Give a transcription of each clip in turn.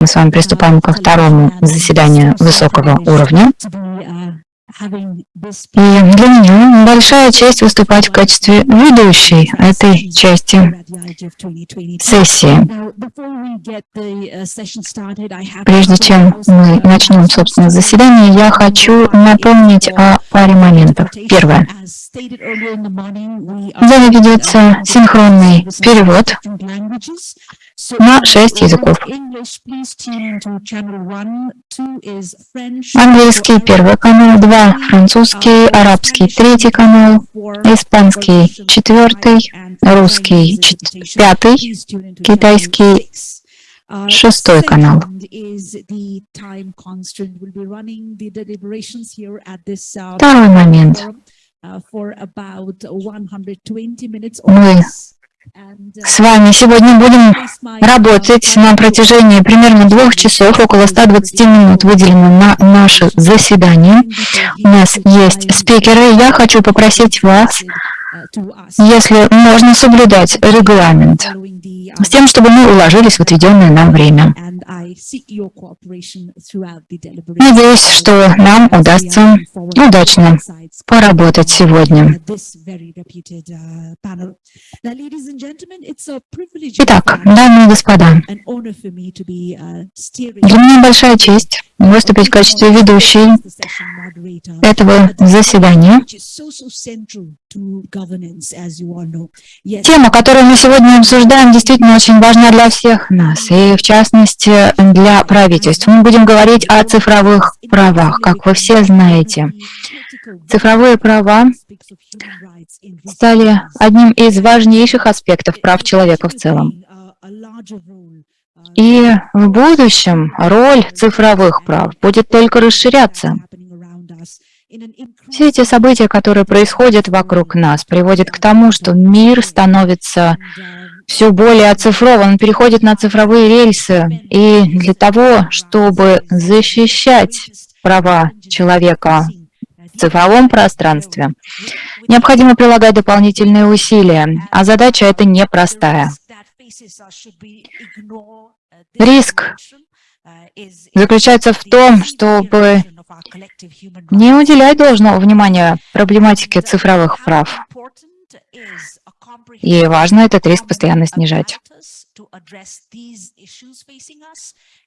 Мы с вами приступаем ко второму заседанию высокого уровня. И для меня большая честь выступать в качестве ведущей этой части сессии. Прежде чем мы начнем, собственно, заседание, я хочу напомнить о паре моментов. Первое. В зале ведется синхронный перевод на шесть языков. Английский первый канал, два французский, арабский третий канал, испанский четвертый, русский пятый, китайский шестой канал. Второй момент. Мы с вами сегодня будем работать на протяжении примерно двух часов, около 120 минут выделено на наше заседание. У нас есть спикеры. Я хочу попросить вас если можно соблюдать регламент, с тем, чтобы мы уложились в отведенное нам время. Надеюсь, что нам удастся удачно поработать сегодня. Итак, дамы и господа, для меня большая честь выступить в качестве ведущей этого заседания. Тема, которую мы сегодня обсуждаем, действительно очень важна для всех нас, и в частности для правительств. Мы будем говорить о цифровых правах, как вы все знаете. Цифровые права стали одним из важнейших аспектов прав человека в целом. И в будущем роль цифровых прав будет только расширяться. Все эти события, которые происходят вокруг нас, приводят к тому, что мир становится все более оцифрован, он переходит на цифровые рельсы. И для того, чтобы защищать права человека в цифровом пространстве, необходимо прилагать дополнительные усилия, а задача эта непростая. Риск заключается в том, чтобы не уделять должного внимания проблематике цифровых прав. И важно этот риск постоянно снижать.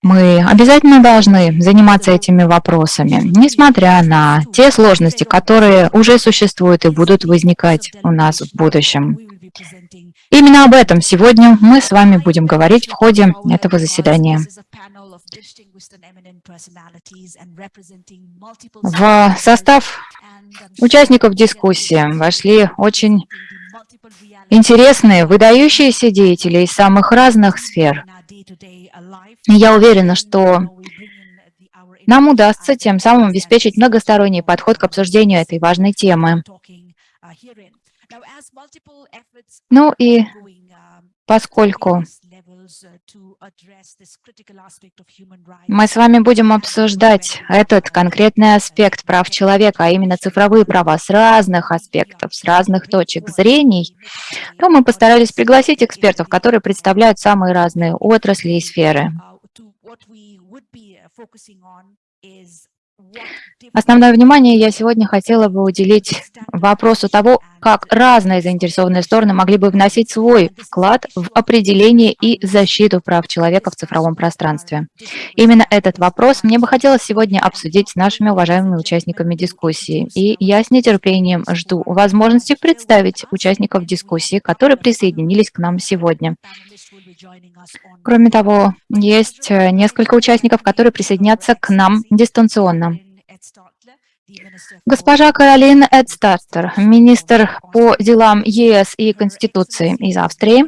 Мы обязательно должны заниматься этими вопросами, несмотря на те сложности, которые уже существуют и будут возникать у нас в будущем. Именно об этом сегодня мы с вами будем говорить в ходе этого заседания. В состав участников дискуссии вошли очень интересные, выдающиеся деятели из самых разных сфер. Я уверена, что нам удастся тем самым обеспечить многосторонний подход к обсуждению этой важной темы. Ну и поскольку мы с вами будем обсуждать этот конкретный аспект прав человека, а именно цифровые права с разных аспектов, с разных точек зрений, то мы постарались пригласить экспертов, которые представляют самые разные отрасли и сферы. Основное внимание я сегодня хотела бы уделить вопросу того, как разные заинтересованные стороны могли бы вносить свой вклад в определение и защиту прав человека в цифровом пространстве. Именно этот вопрос мне бы хотелось сегодня обсудить с нашими уважаемыми участниками дискуссии. И я с нетерпением жду возможности представить участников дискуссии, которые присоединились к нам сегодня. Кроме того, есть несколько участников, которые присоединятся к нам дистанционно. Госпожа Каролина Эдстартер, министр по делам ЕС и Конституции из Австрии.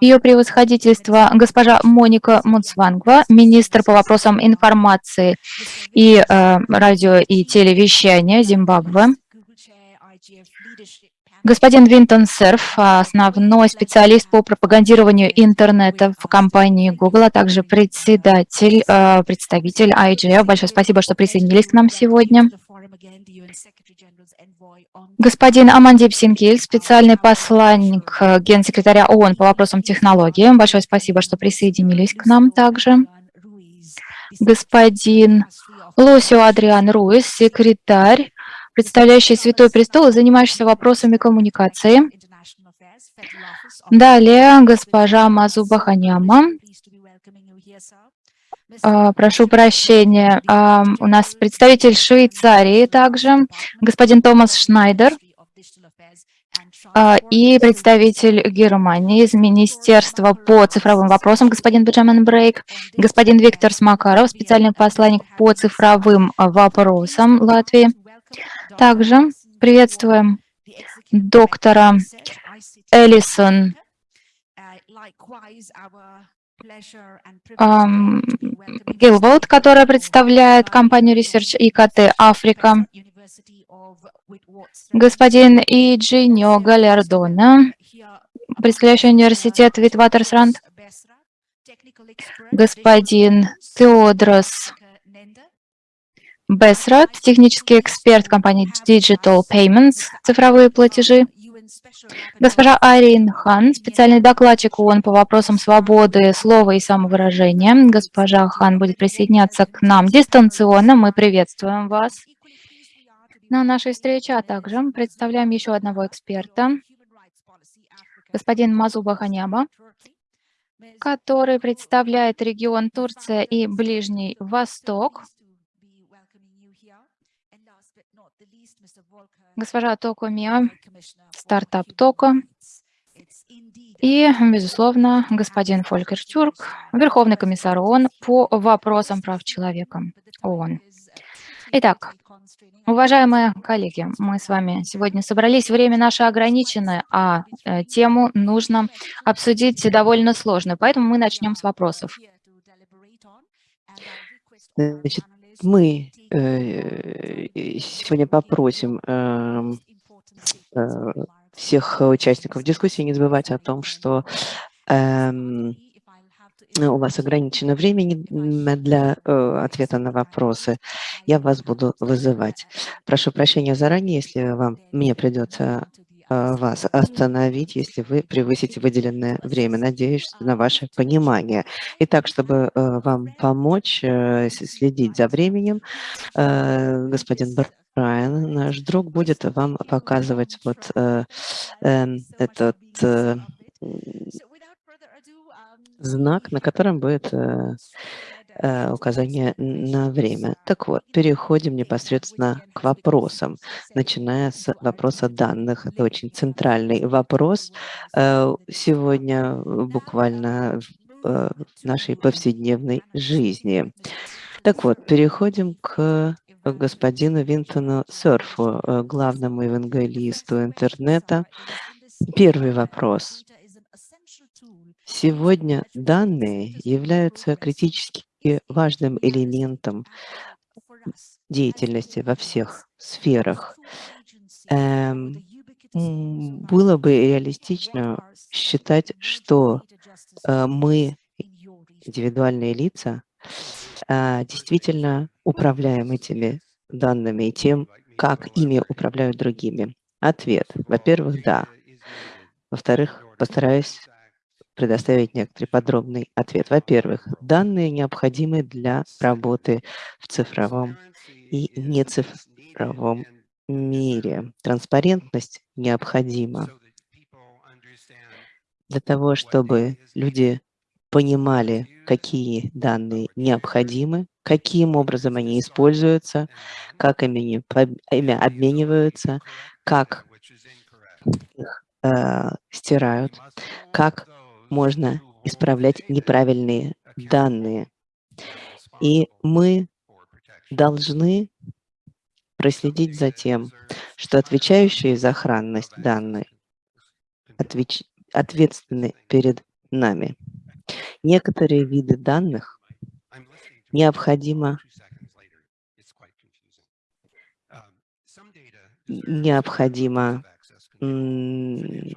Ее превосходительство госпожа Моника Муцвангва, министр по вопросам информации и э, радио и телевещания Зимбабве. Господин Винтон Серф, основной специалист по пропагандированию интернета в компании Google, а также председатель, э, представитель IGF. Большое спасибо, что присоединились к нам сегодня. Господин Амандип Синкиль, специальный посланник э, генсекретаря ООН по вопросам технологии. Большое спасибо, что присоединились к нам также. господин Лосио Адриан Руис, секретарь, представляющий Святой Престол и занимающийся вопросами коммуникации. Далее госпожа Мазуба Ханяма. А, прошу прощения, а, у нас представитель Швейцарии также, господин Томас Шнайдер. А, и представитель Германии из Министерства по цифровым вопросам, господин Бенджамин Брейк, господин Виктор Смакаров, специальный посланник по цифровым вопросам Латвии. Также приветствуем доктора Элисон Гилволд, которая представляет компанию Research IKT Африка, господин Иджиньо Галярдона, представляющий университет Витватерсранд, господин Теодрос Бесрат, технический эксперт компании Digital Payments, цифровые платежи, Госпожа Арин Хан, специальный докладчик ООН по вопросам свободы слова и самовыражения. Госпожа Хан будет присоединяться к нам дистанционно. Мы приветствуем вас на нашей встрече, а также представляем еще одного эксперта, господин Мазуба Ханяба, который представляет регион Турция и Ближний Восток. Госпожа Токо Миа, стартап Токо. И, безусловно, господин Фолькер Тюрк, Верховный комиссар ООН по вопросам прав человека ООН. Итак, уважаемые коллеги, мы с вами сегодня собрались, время наше ограниченное, а э, тему нужно обсудить довольно сложную, поэтому мы начнем с вопросов. Значит, мы э, сегодня попросим эм, э, всех участников дискуссии не забывать о том, что эм, у вас ограничено времени для э, ответа на вопросы. Я вас буду вызывать. Прошу прощения заранее, если вам мне придется вас остановить, если вы превысите выделенное время. Надеюсь на ваше понимание. Итак, чтобы э, вам помочь э, следить за временем, господин Брайан, наш друг, будет вам показывать вот эм, этот знак, на котором будет Э, указание на время. Так вот, переходим непосредственно к вопросам, начиная с вопроса данных. Это очень центральный вопрос э, сегодня буквально э, в нашей повседневной жизни. Так вот, переходим к господину Винтону Серфу, главному евангелисту интернета. Первый вопрос. Сегодня данные являются критически и важным элементом деятельности во всех сферах. Эм, было бы реалистично считать, что э, мы, индивидуальные лица, э, действительно управляем этими данными и тем, как ими управляют другими. Ответ. Во-первых, да. Во-вторых, постараюсь предоставить некоторый подробный ответ. Во-первых, данные необходимы для работы в цифровом и нецифровом мире. Транспарентность необходима для того, чтобы люди понимали, какие данные необходимы, каким образом они используются, как ими, ими обмениваются, как их э, стирают, как можно исправлять неправильные данные. И мы должны проследить за тем, что отвечающие за сохранность данных отвеч... ответственны перед нами. Некоторые виды данных необходимо необходимо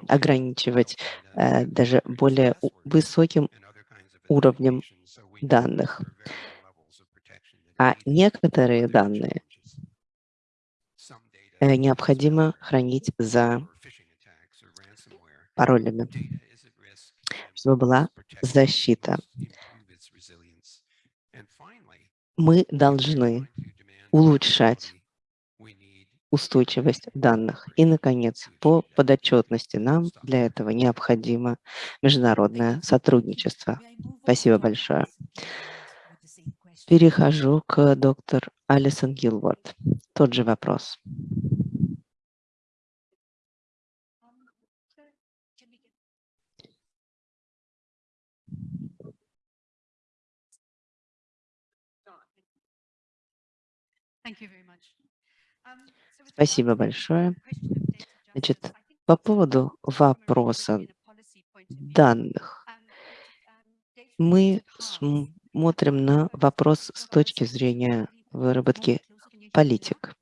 ограничивать э, даже более высоким уровнем данных. А некоторые данные э, необходимо хранить за паролями, чтобы была защита. Мы должны улучшать устойчивость данных. И, наконец, по подотчетности нам для этого необходимо международное сотрудничество. Спасибо большое. Перехожу к доктор Алисон Гилворд. Тот же вопрос. Спасибо большое. Значит, по поводу вопроса данных. Мы смотрим на вопрос с точки зрения выработки политик.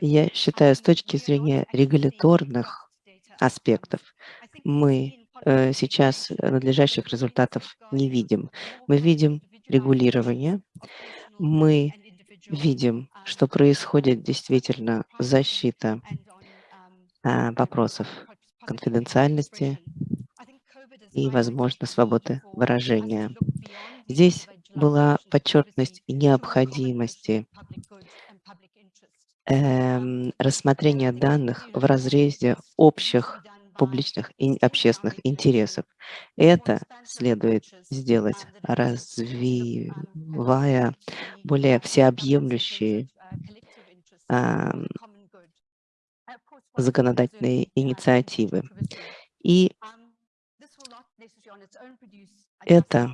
Я считаю, с точки зрения регуляторных аспектов, мы э, сейчас надлежащих результатов не видим. Мы видим регулирование, мы видим, что происходит действительно защита а, вопросов конфиденциальности и, возможно, свободы выражения. Здесь была подчеркнутость необходимости эм, рассмотрения данных в разрезе общих публичных и общественных интересов. Это следует сделать, развивая более всеобъемлющие а, законодательные инициативы. И это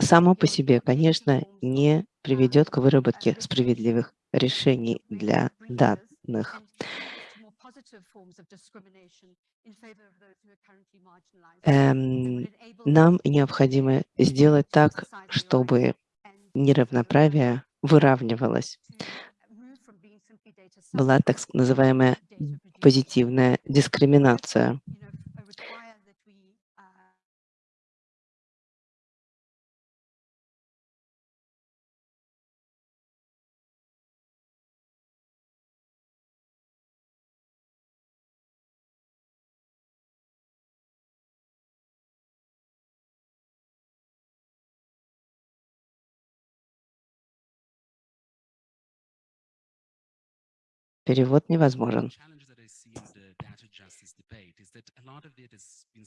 само по себе, конечно, не приведет к выработке справедливых решений для данных. Эм, нам необходимо сделать так, чтобы неравноправие выравнивалось. Была так называемая позитивная дискриминация. Перевод невозможен.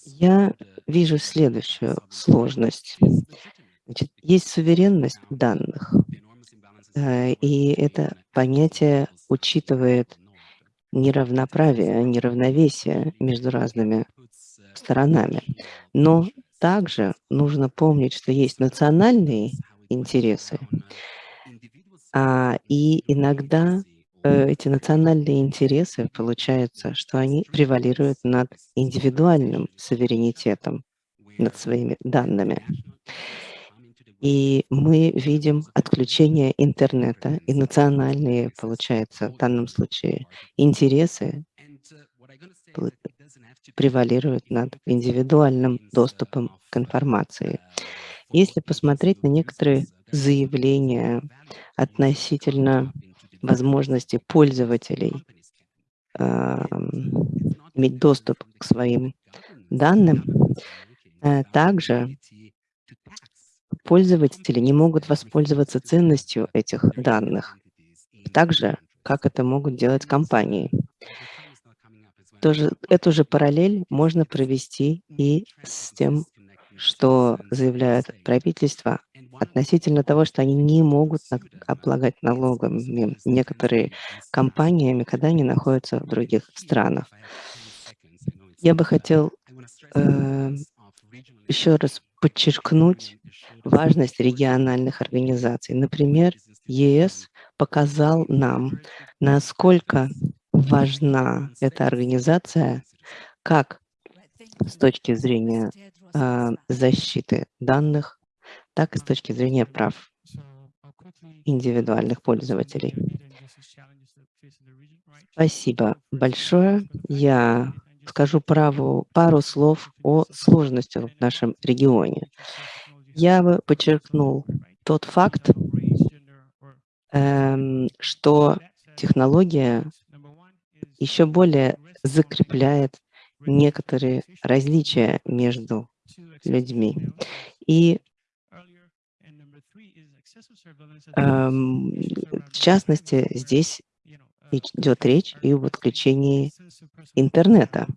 Я вижу следующую сложность. Значит, есть суверенность данных, э, и это понятие учитывает неравноправие, неравновесие между разными сторонами. Но также нужно помнить, что есть национальные интересы, а, и иногда эти национальные интересы, получается, что они превалируют над индивидуальным суверенитетом, над своими данными. И мы видим отключение интернета и национальные, получается, в данном случае, интересы превалируют над индивидуальным доступом к информации. Если посмотреть на некоторые заявления относительно возможности пользователей э, иметь доступ к своим данным. Э, также пользователи не могут воспользоваться ценностью этих данных, так же, как это могут делать компании. Тоже, эту же параллель можно провести и с тем, что заявляет правительство относительно того, что они не могут облагать налогами. Некоторые компаниями, когда они находятся в других странах. Я бы хотел э, еще раз подчеркнуть важность региональных организаций. Например, ЕС показал нам, насколько важна эта организация как с точки зрения э, защиты данных, так и с точки зрения прав индивидуальных пользователей. Спасибо большое. Я скажу праву, пару слов о сложности в нашем регионе. Я бы подчеркнул тот факт, эм, что технология еще более закрепляет некоторые различия между людьми. И в частности, здесь идет речь и об отключении интернета.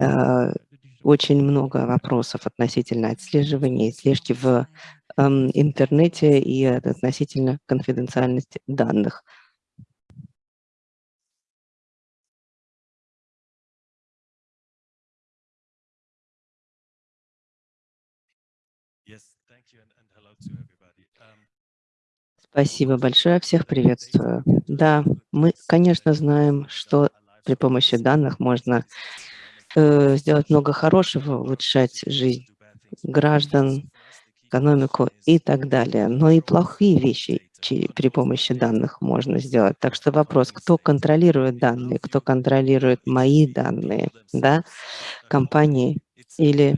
Э, очень много вопросов относительно отслеживания и слежки в эм, интернете и относительно конфиденциальности данных. Спасибо большое, всех приветствую. Да, мы, конечно, знаем, что при помощи данных можно э, сделать много хорошего, улучшать жизнь граждан, экономику и так далее. Но и плохие вещи при помощи данных можно сделать. Так что вопрос, кто контролирует данные, кто контролирует мои данные, да, компании или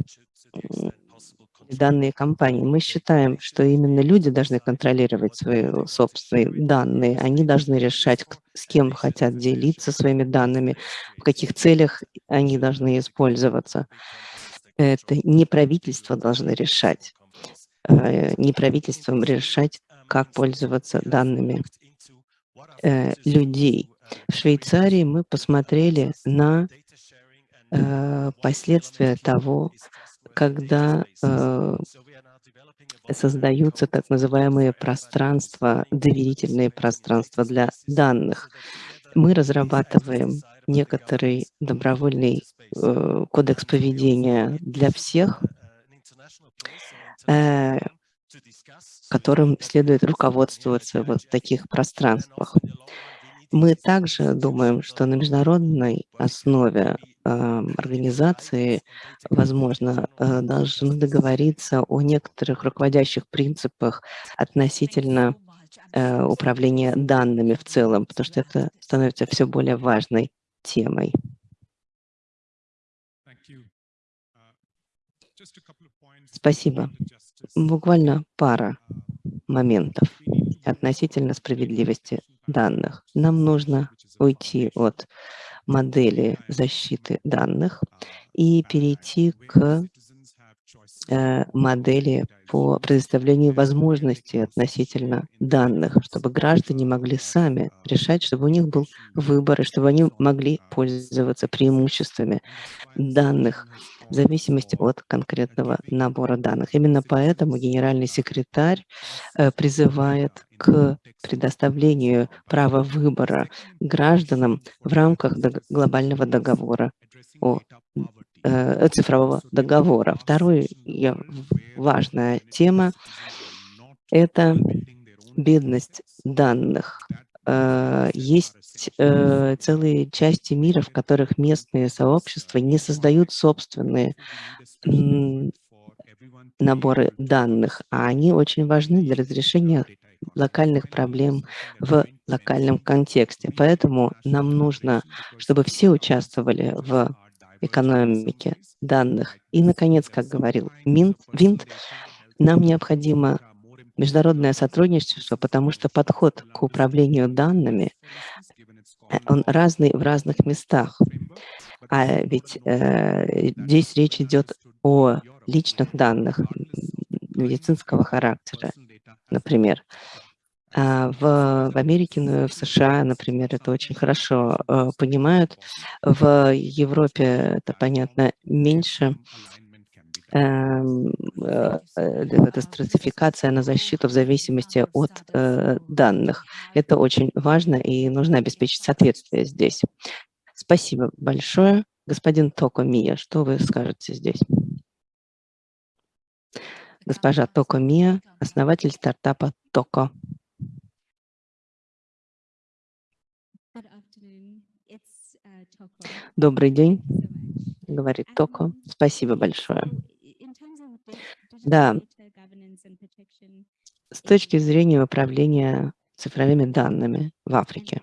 данные компании. Мы считаем, что именно люди должны контролировать свои собственные данные. Они должны решать, с кем хотят делиться своими данными, в каких целях они должны использоваться. Это не правительство должны решать. Э, не правительством решать, как пользоваться данными э, людей. В Швейцарии мы посмотрели на э, последствия того, когда э, создаются так называемые пространства, доверительные пространства для данных. Мы разрабатываем некоторый добровольный э, кодекс поведения для всех, которым следует руководствоваться вот в таких пространствах. Мы также думаем, что на международной основе организации, возможно, э, должны договориться о некоторых руководящих принципах относительно э, управления данными в целом, потому что это становится все более важной темой. Спасибо. Буквально пара моментов относительно справедливости данных. Нам нужно уйти от модели защиты данных и перейти к э, модели по предоставлению возможностей относительно данных, чтобы граждане могли сами решать, чтобы у них был выбор, и чтобы они могли пользоваться преимуществами данных в зависимости от конкретного набора данных. Именно поэтому генеральный секретарь э, призывает к предоставлению права выбора гражданам в рамках глобального договора о э, цифрового договора. Вторая важная тема – это бедность данных. Э, есть э, целые части мира, в которых местные сообщества не создают собственные наборы данных, а они очень важны для разрешения локальных проблем в локальном контексте. Поэтому нам нужно, чтобы все участвовали в экономике данных. И, наконец, как говорил Минт, Винт, нам необходимо международное сотрудничество, потому что подход к управлению данными, э, он разный в разных местах. А ведь э, здесь речь идет о личных данных медицинского характера, например. А в, в Америке, ну, в США, например, это очень хорошо э, понимают. В Европе это, понятно, меньше. Эм, э, э, эта стратификация на защиту в зависимости от э, данных. Это очень важно и нужно обеспечить соответствие здесь. Спасибо большое. Господин Токо Мия, что вы скажете здесь? Госпожа Токо Мия, основатель стартапа Токо. Добрый день, говорит Токо. Спасибо большое. Да, с точки зрения управления цифровыми данными в Африке,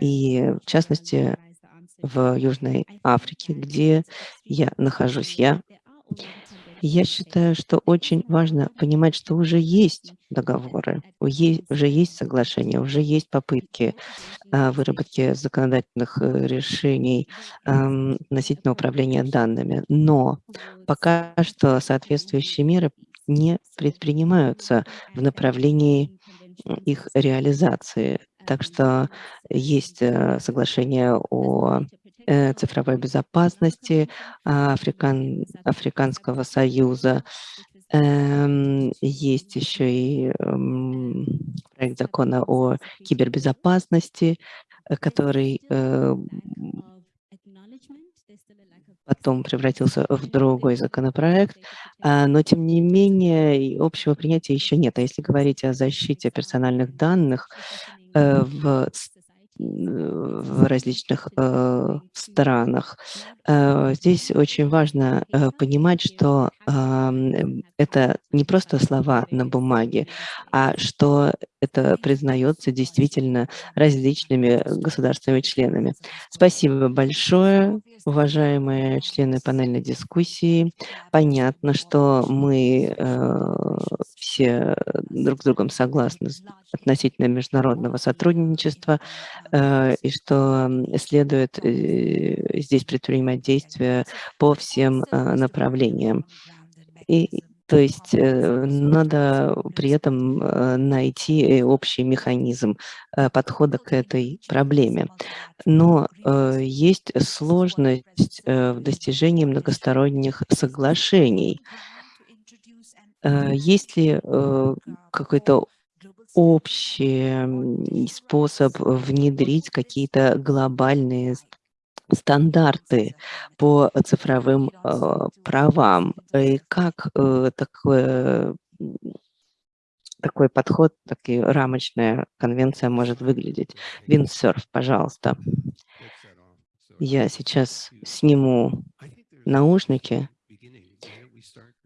и в частности в Южной Африке, где я нахожусь. я, я считаю, что очень важно понимать, что уже есть договоры, уже есть соглашения, уже есть попытки а, выработки законодательных э, решений относительно управления данными. Но пока что соответствующие меры не предпринимаются в направлении их реализации. Так что есть э, соглашение о цифровой безопасности Африкан, Африканского союза. Эм, есть еще и эм, проект закона о кибербезопасности, э, который потом превратился в другой законопроект, а, но тем не менее общего принятия еще нет. А если говорить о защите персональных данных в в различных э, странах. Э, здесь очень важно э, понимать, что это не просто слова на бумаге, а что это признается действительно различными государственными членами. Спасибо большое, уважаемые члены панельной дискуссии. Понятно, что мы все друг с другом согласны относительно международного сотрудничества, Э, и что следует э, здесь предпринимать действия по всем э, направлениям. И, то есть надо при этом найти общий механизм подхода к этой проблеме. Но есть сложность в достижении многосторонних соглашений. Есть ли какой-то общий способ внедрить какие-то глобальные стандарты по цифровым э, правам. И как э, такое, такой подход, такая рамочная конвенция может выглядеть? Виндсерф, пожалуйста. Я сейчас сниму наушники.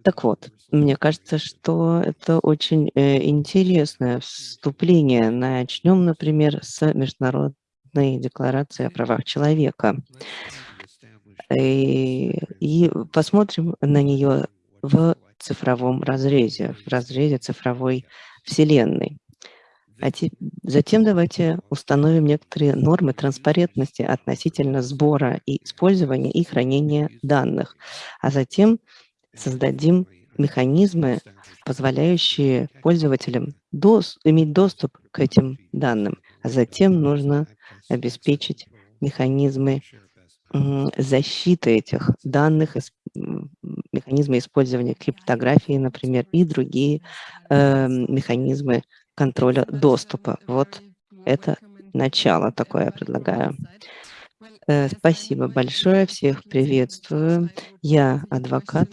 Так вот, мне кажется, что это очень э, интересное вступление. Начнем, например, с Международной декларации о правах человека. И, и посмотрим на нее в цифровом разрезе, в разрезе цифровой вселенной. А те, затем давайте установим некоторые нормы транспарентности относительно сбора и использования и хранения данных, а затем создадим механизмы, позволяющие пользователям дос иметь доступ к этим данным, а затем нужно обеспечить механизмы защиты этих данных, механизмы использования криптографии, например, и другие э, механизмы контроля доступа. Вот это начало такое я предлагаю. Э, спасибо большое, всех приветствую. Я адвокат,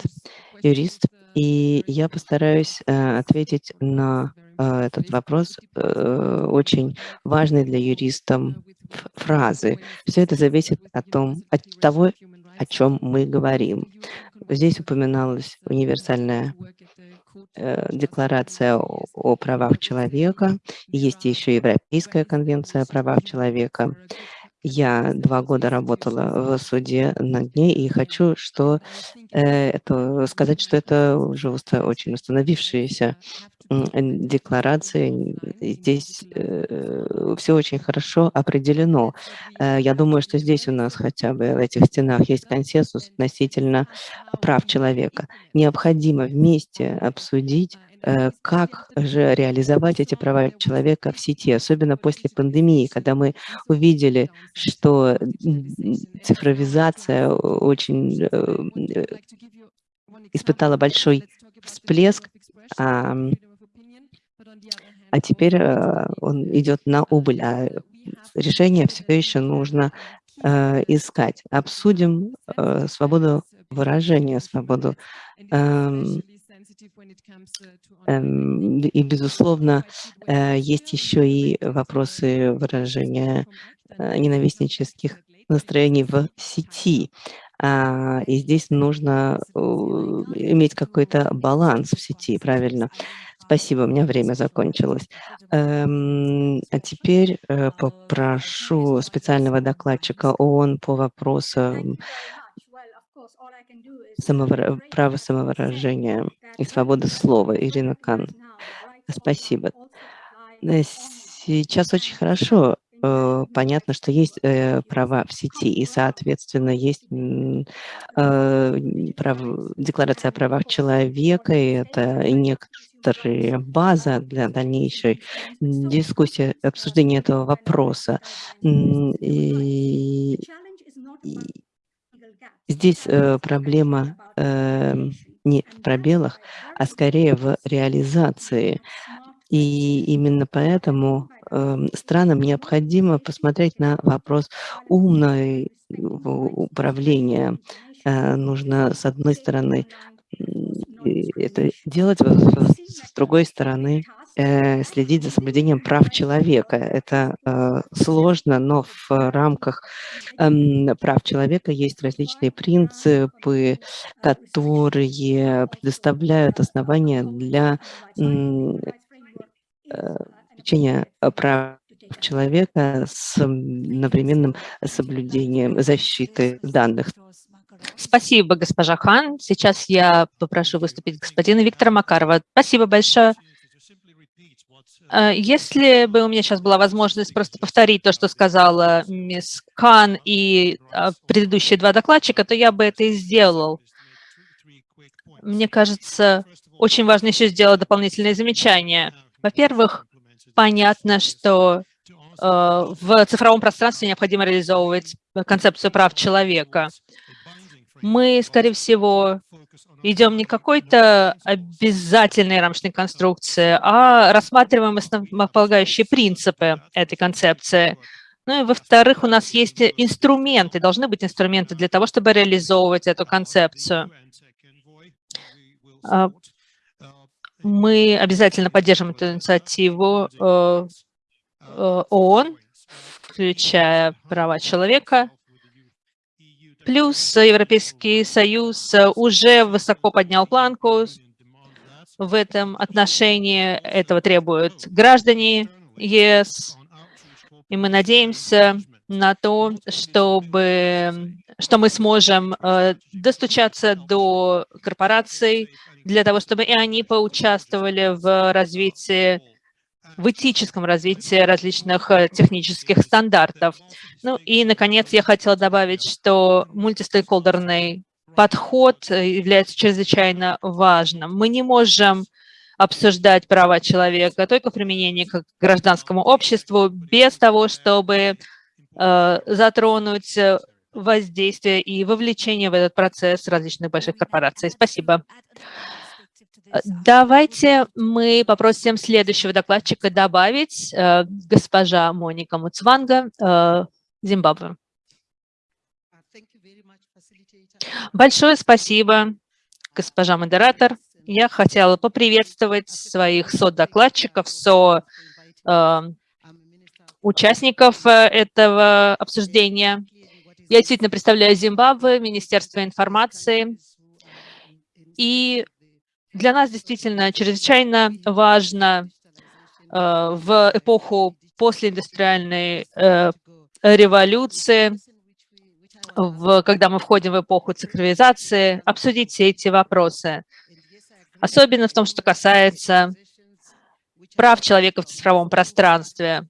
юрист, и я постараюсь э, ответить на этот вопрос, очень важный для юристов фразы. Все это зависит от, том, от того, о чем мы говорим. Здесь упоминалась универсальная декларация о, о правах человека, есть еще Европейская конвенция о правах человека. Я два года работала в суде над ней и хочу что, э, это, сказать, что это уже уста, очень установившиеся декларации. Здесь э, все очень хорошо определено. Э, я думаю, что здесь у нас хотя бы в этих стенах есть консенсус относительно прав человека. Необходимо вместе обсудить Э, как же реализовать эти права человека в сети, особенно после пандемии, когда мы увидели, что цифровизация очень э, испытала большой всплеск, а, а теперь э, он идет на убыль, а решение все еще нужно искать. Обсудим свободу выражения, свободу эм, Эм, и, безусловно, э, есть еще и вопросы выражения э, ненавистнических настроений в сети. А, и здесь нужно э, иметь какой-то баланс в сети, правильно? Спасибо, у меня время закончилось. Эм, а теперь попрошу специального докладчика ООН по вопросам самовыра... права самовыражения и свободы слова. Ирина Кан. Спасибо. Э, сейчас очень хорошо э, понятно, что есть э, права в сети, и, соответственно, есть э, прав... декларация о правах человека, и это некоторая база для дальнейшей дискуссии, обсуждения этого вопроса. И, и здесь э, проблема э, не в пробелах, а скорее в реализации. И именно поэтому э, странам необходимо посмотреть на вопрос умного управления. Э, нужно, с одной стороны, это делать, с другой стороны, э, следить за соблюдением прав человека. Это э, сложно, но в рамках э, прав человека есть различные принципы, которые предоставляют основания для обеспечения э, прав человека с одновременным соблюдением защиты данных. Спасибо, госпожа Хан. Сейчас я попрошу выступить господина Виктора Макарова. Спасибо большое. Э, если бы у меня сейчас была возможность просто повторить то, что сказала мисс Кан и э, предыдущие два докладчика, то я бы это и сделал. Мне кажется, очень важно еще сделать дополнительные замечания. Во-первых, понятно, что э, в цифровом пространстве необходимо реализовывать концепцию прав человека. Мы, скорее всего, идем не какой-то обязательной рамочной конструкции, а рассматриваем основополагающие принципы этой концепции. Ну и во-вторых, у нас есть инструменты, должны быть инструменты для того, чтобы реализовывать эту концепцию. А, мы обязательно поддержим эту инициативу э, э, ООН, включая права человека. Плюс Европейский Союз уже высоко поднял планку в этом отношении. Этого требуют граждане ЕС. И мы надеемся на то, чтобы, что мы сможем э, достучаться до корпораций, для того, чтобы и они поучаствовали в развитии, в этическом развитии различных э, технических стандартов. Ну и, наконец, я хотела добавить, что мультистейкхолдерный подход является чрезвычайно важным. Мы не можем обсуждать права человека только в применении к гражданскому обществу без того, чтобы э, затронуть воздействие и вовлечение в этот процесс различных больших корпораций. Спасибо. Давайте мы попросим следующего докладчика добавить, э, госпожа Моника Муцванга, э, Зимбабве. Большое спасибо, госпожа модератор. Я хотела поприветствовать своих со-докладчиков, со э, участников этого обсуждения. Я действительно представляю Зимбабве, Министерство информации. И для нас действительно чрезвычайно важно э, в эпоху постиндустриальной э, революции, в, когда мы входим в эпоху цифровизации, обсудить все эти вопросы. Особенно в том, что касается прав человека в цифровом пространстве.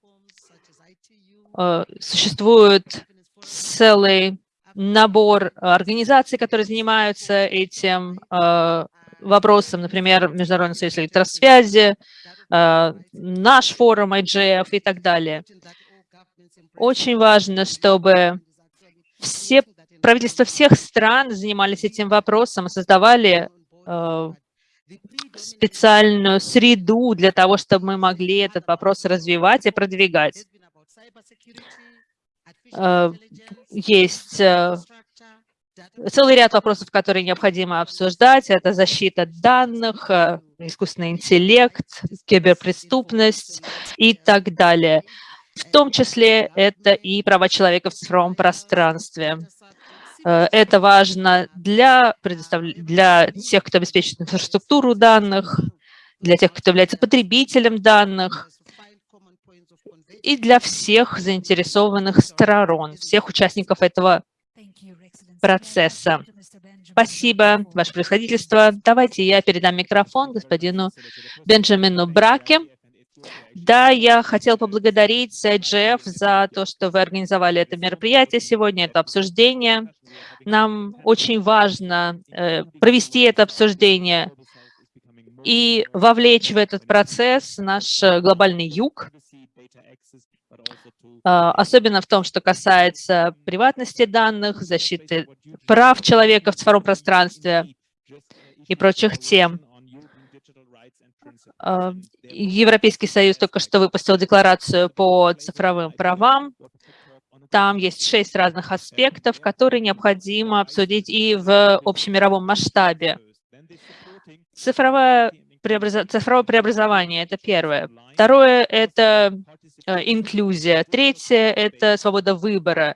Э, существует целый набор организаций, которые занимаются этим вопросам, например, Международный союз электросвязи, э, наш форум IGF и так далее. Очень важно, чтобы все правительства всех стран занимались этим вопросом создавали э, специальную среду для того, чтобы мы могли этот вопрос развивать и продвигать. Э, есть целый ряд вопросов, которые необходимо обсуждать. Это защита данных, э, искусственный интеллект, киберпреступность и так далее. В том числе это и права человека в цифровом пространстве. Э, это важно для, предостав... для тех, кто обеспечивает инфраструктуру данных, для тех, кто является потребителем данных, и для всех заинтересованных сторон, всех участников этого процесса. Спасибо, Ваше Происходительство. Давайте я передам микрофон господину Бенджамину Браке. Да, я хотел поблагодарить IGF за то, что вы организовали это мероприятие сегодня, это обсуждение. Нам очень важно э, провести это обсуждение и вовлечь в этот процесс наш глобальный юг, особенно в том, что касается приватности данных, защиты прав человека в цифровом пространстве и прочих тем. А, Европейский Союз только что выпустил декларацию по цифровым правам. Там есть шесть разных аспектов, которые необходимо обсудить и в общемировом масштабе. Цифровое, преобраз... Цифровое преобразование – это первое. Второе – это э, инклюзия. Третье – это свобода выбора.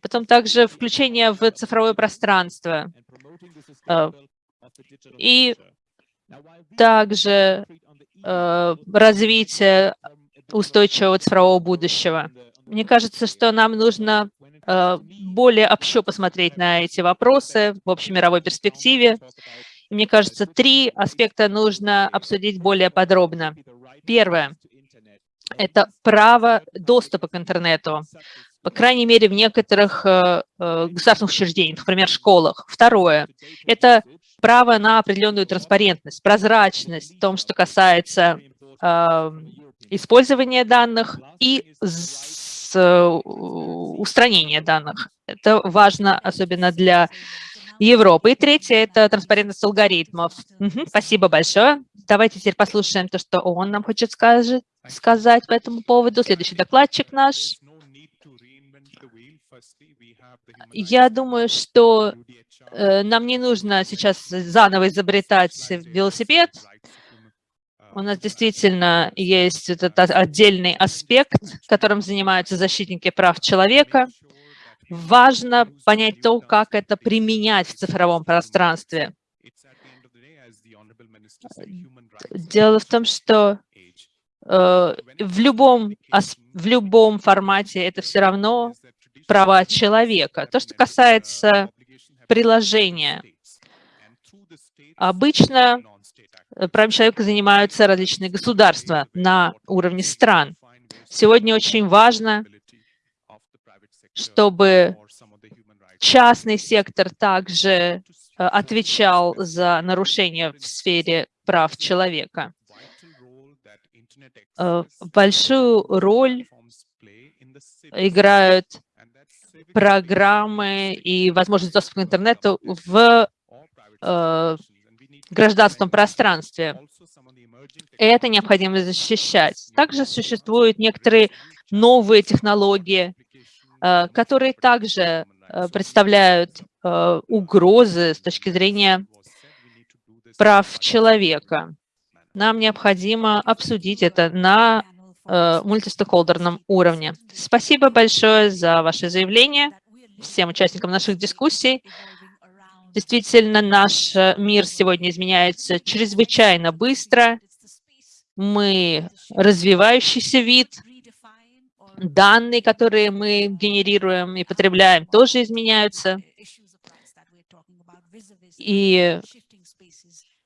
Потом также включение в цифровое пространство. Э, и также э, развитие устойчивого цифрового будущего. Мне кажется, что нам нужно более общо посмотреть на эти вопросы в общемировой перспективе мне кажется, три аспекта нужно обсудить более подробно. Первое – это право доступа к интернету, по крайней мере, в некоторых э, э, государственных учреждениях, например, школах. Второе – это право на определенную транспарентность, прозрачность в том, что касается э, использования данных и устранения данных. Это важно особенно для Европы. И третье – это транспарентность алгоритмов. Угу, спасибо большое. Давайте теперь послушаем то, что он нам хочет скажет, сказать по этому поводу. Следующий докладчик наш. Я думаю, что э, нам не нужно сейчас заново изобретать велосипед. У нас действительно есть этот отдельный аспект, которым занимаются защитники прав человека важно понять то, как это применять в цифровом пространстве. Дело в том, что э, в, любом, в любом формате это все равно права человека. То, что касается приложения. Обычно правами человека занимаются различные государства на уровне стран. Сегодня очень важно чтобы частный сектор также э, отвечал за нарушения в сфере прав человека. Э, большую роль играют программы и возможность доступа к интернету в э, гражданском пространстве. Это необходимо защищать. Также существуют некоторые новые технологии, которые также э, представляют э, угрозы с точки зрения прав человека. Нам необходимо обсудить это на мультистейкхолдерном уровне. Спасибо большое за ваше заявление всем участникам наших дискуссий. Действительно, наш мир сегодня изменяется чрезвычайно быстро. Мы развивающийся вид, данные, которые мы генерируем и потребляем, тоже изменяются. И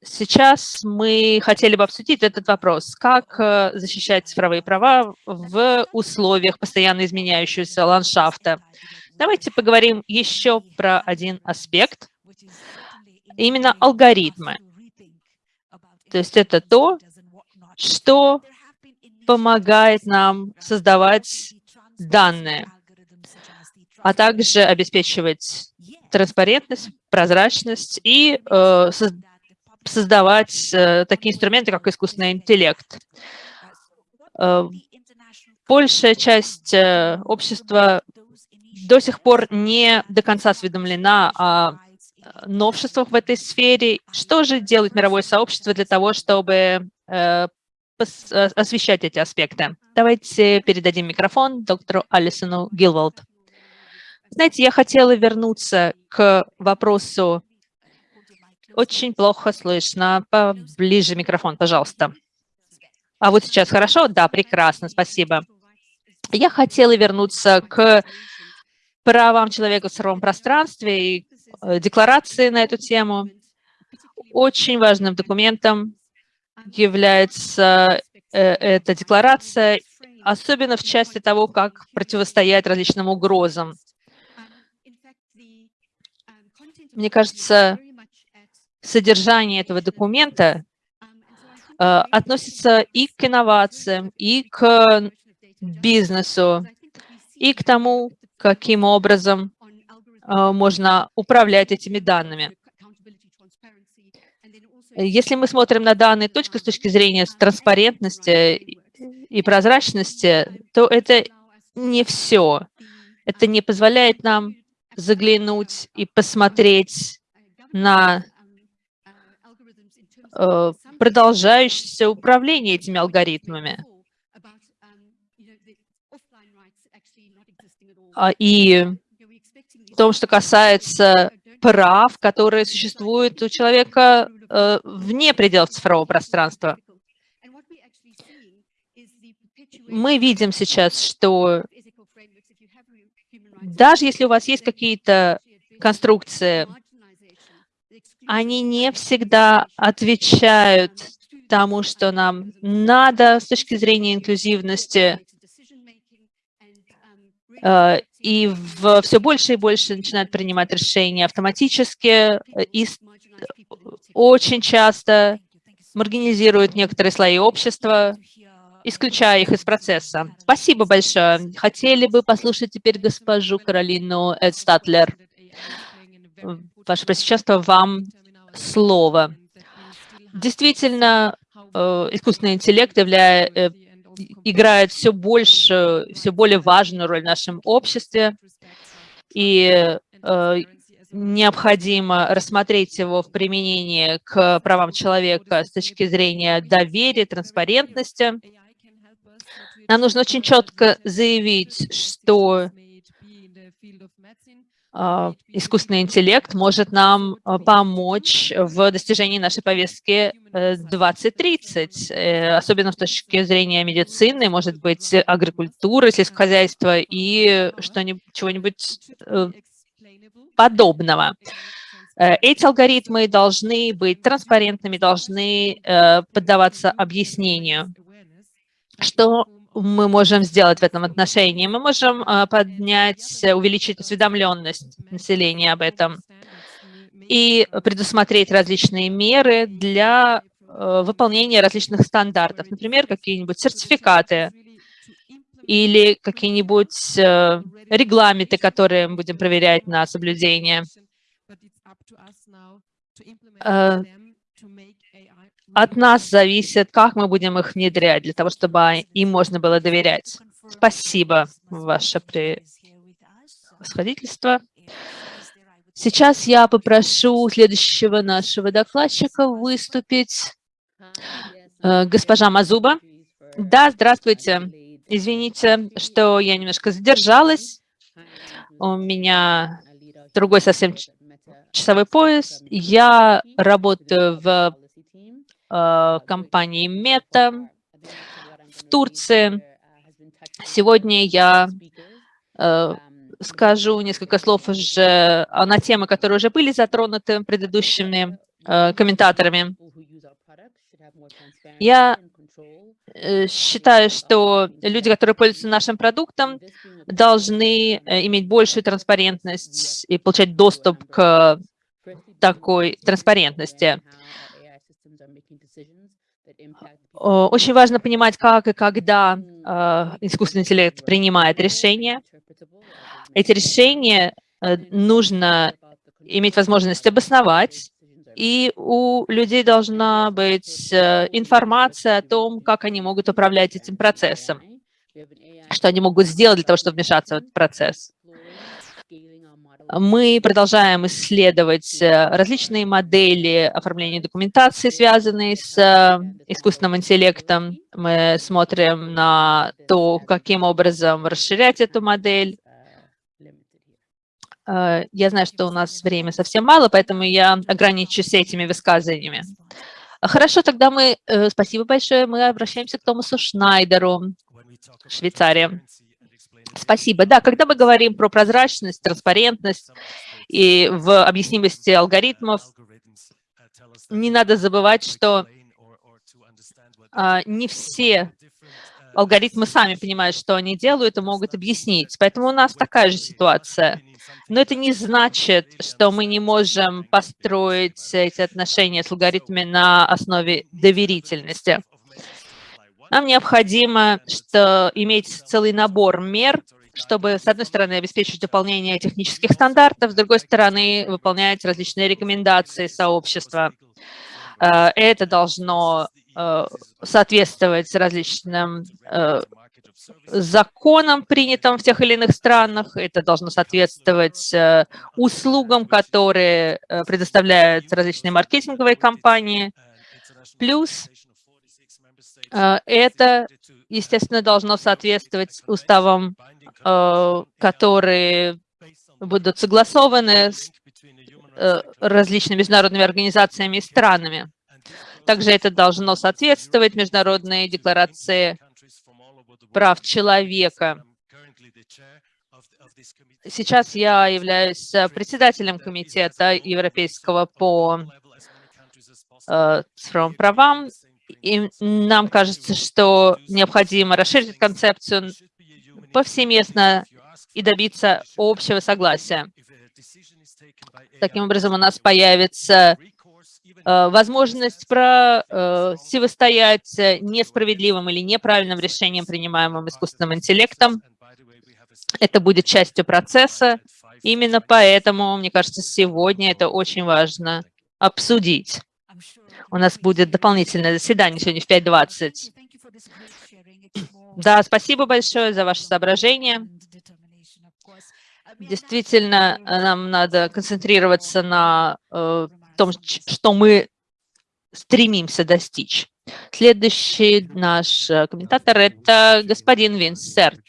сейчас мы хотели бы обсудить этот вопрос, как э, защищать цифровые права в условиях постоянно изменяющегося ландшафта. Давайте поговорим еще про один аспект, именно алгоритмы. То есть это то, что помогает нам создавать данные, а также обеспечивать транспарентность, прозрачность и э, создавать э, такие инструменты, как искусственный интеллект. Э, большая часть э, общества до сих пор не до конца осведомлена о новшествах в этой сфере. Что же делает мировое сообщество для того, чтобы э, Э, освещать эти аспекты. Давайте передадим микрофон доктору Алисону Гилволд. Знаете, я хотела вернуться к вопросу. Очень плохо слышно. Поближе микрофон, пожалуйста. А вот сейчас хорошо? Да, прекрасно, спасибо. Я хотела вернуться к правам человека в цифровом пространстве и декларации на эту тему. Очень важным документом является эта декларация, особенно в части того, как противостоять различным угрозам. Мне кажется, содержание этого документа э, относится и к инновациям, и к бизнесу, и к тому, каким образом э, можно управлять этими данными. Если мы смотрим на данные только с точки зрения транспарентности и прозрачности, то это не все. Это не позволяет нам заглянуть и посмотреть на э, продолжающееся управление этими алгоритмами. А, и в том, что касается прав, которые существуют у человека э, вне пределов цифрового пространства. Мы видим сейчас, что даже если у вас есть какие-то конструкции, они не всегда отвечают тому, что нам надо с точки зрения инклюзивности, э, и в, все больше и больше начинают принимать решения автоматически, и очень часто маргинизируют некоторые слои общества, исключая их из процесса. Спасибо большое. Хотели бы послушать теперь госпожу Каролину Эдстатлер. Ваше Пресвященство, вам слово. Действительно, э, искусственный интеллект являя, э, играет все больше, все более важную роль в нашем обществе, и э, необходимо рассмотреть его в применении к правам человека с точки зрения доверия, транспарентности. Нам нужно очень четко заявить, что искусственный интеллект может нам а, помочь в достижении нашей повестки 2030, э, э, особенно с точки зрения медицины, может быть, агрикультуры, сельскохозяйства и чего-нибудь э, подобного. Эти алгоритмы должны быть транспарентными, должны поддаваться объяснению. Что мы можем сделать в этом отношении? Мы можем а, поднять, увеличить осведомленность населения об этом и предусмотреть различные меры для а, выполнения различных стандартов, например, какие-нибудь сертификаты или какие-нибудь регламенты, которые мы будем проверять на соблюдение. От нас зависит, как мы будем их внедрять, для того, чтобы им можно было доверять. Спасибо, ваше превосходительство. Сейчас я попрошу следующего нашего докладчика выступить. Э, госпожа Мазуба. Да, здравствуйте. Извините, что я немножко задержалась. У меня другой совсем часовой пояс. Я работаю в компании Мета в Турции. Сегодня я э, скажу несколько слов уже на темы, которые уже были затронуты предыдущими э, комментаторами. Я считаю, что люди, которые пользуются нашим продуктом, должны иметь большую транспарентность и получать доступ к такой транспарентности. Очень важно понимать, как и когда а, искусственный интеллект принимает решения. Эти решения э, нужно иметь возможность обосновать, и у людей должна быть э, информация о том, как они могут управлять этим процессом, что они могут сделать для того, чтобы вмешаться в этот процесс. Мы продолжаем исследовать э, различные модели оформления документации, связанные с э, искусственным интеллектом. Мы смотрим на то, каким образом расширять эту модель. Э, я знаю, что у нас время совсем мало, поэтому я ограничусь этими высказываниями. Хорошо, тогда мы, спасибо большое, мы обращаемся к Томасу Шнайдеру, Швейцария. Спасибо. Да, когда мы говорим про прозрачность, транспарентность и в объяснимости алгоритмов, не надо забывать, что а, не все алгоритмы сами понимают, что они делают и могут объяснить. Поэтому у нас такая же ситуация. Но это не значит, что мы не можем построить эти отношения с алгоритмами на основе доверительности. Нам необходимо что, иметь целый набор мер, чтобы, с одной стороны, обеспечить выполнение технических стандартов, с другой стороны, выполнять различные рекомендации сообщества. Э, это должно э, соответствовать различным э, законам, принятым в тех или иных странах. Это должно соответствовать услугам, которые предоставляют различные маркетинговые компании. Плюс это, естественно, должно соответствовать уставам, которые будут согласованы с Э, различными международными организациями и странами. Также это должно соответствовать международной декларации прав человека. Сейчас я являюсь председателем комитета европейского по э, цифровым правам, и нам кажется, что необходимо расширить концепцию повсеместно и добиться общего согласия. Таким образом, у нас появится э, возможность противостоять э, несправедливым или неправильным решениям, принимаемым искусственным интеллектом. Это будет частью процесса. Именно поэтому, мне кажется, сегодня это очень важно обсудить. У нас будет дополнительное заседание сегодня в 5.20. Да, спасибо большое за ваше соображение. Действительно, нам надо концентрироваться на э, том, что мы стремимся достичь. Следующий наш э, комментатор – это господин Винсерт.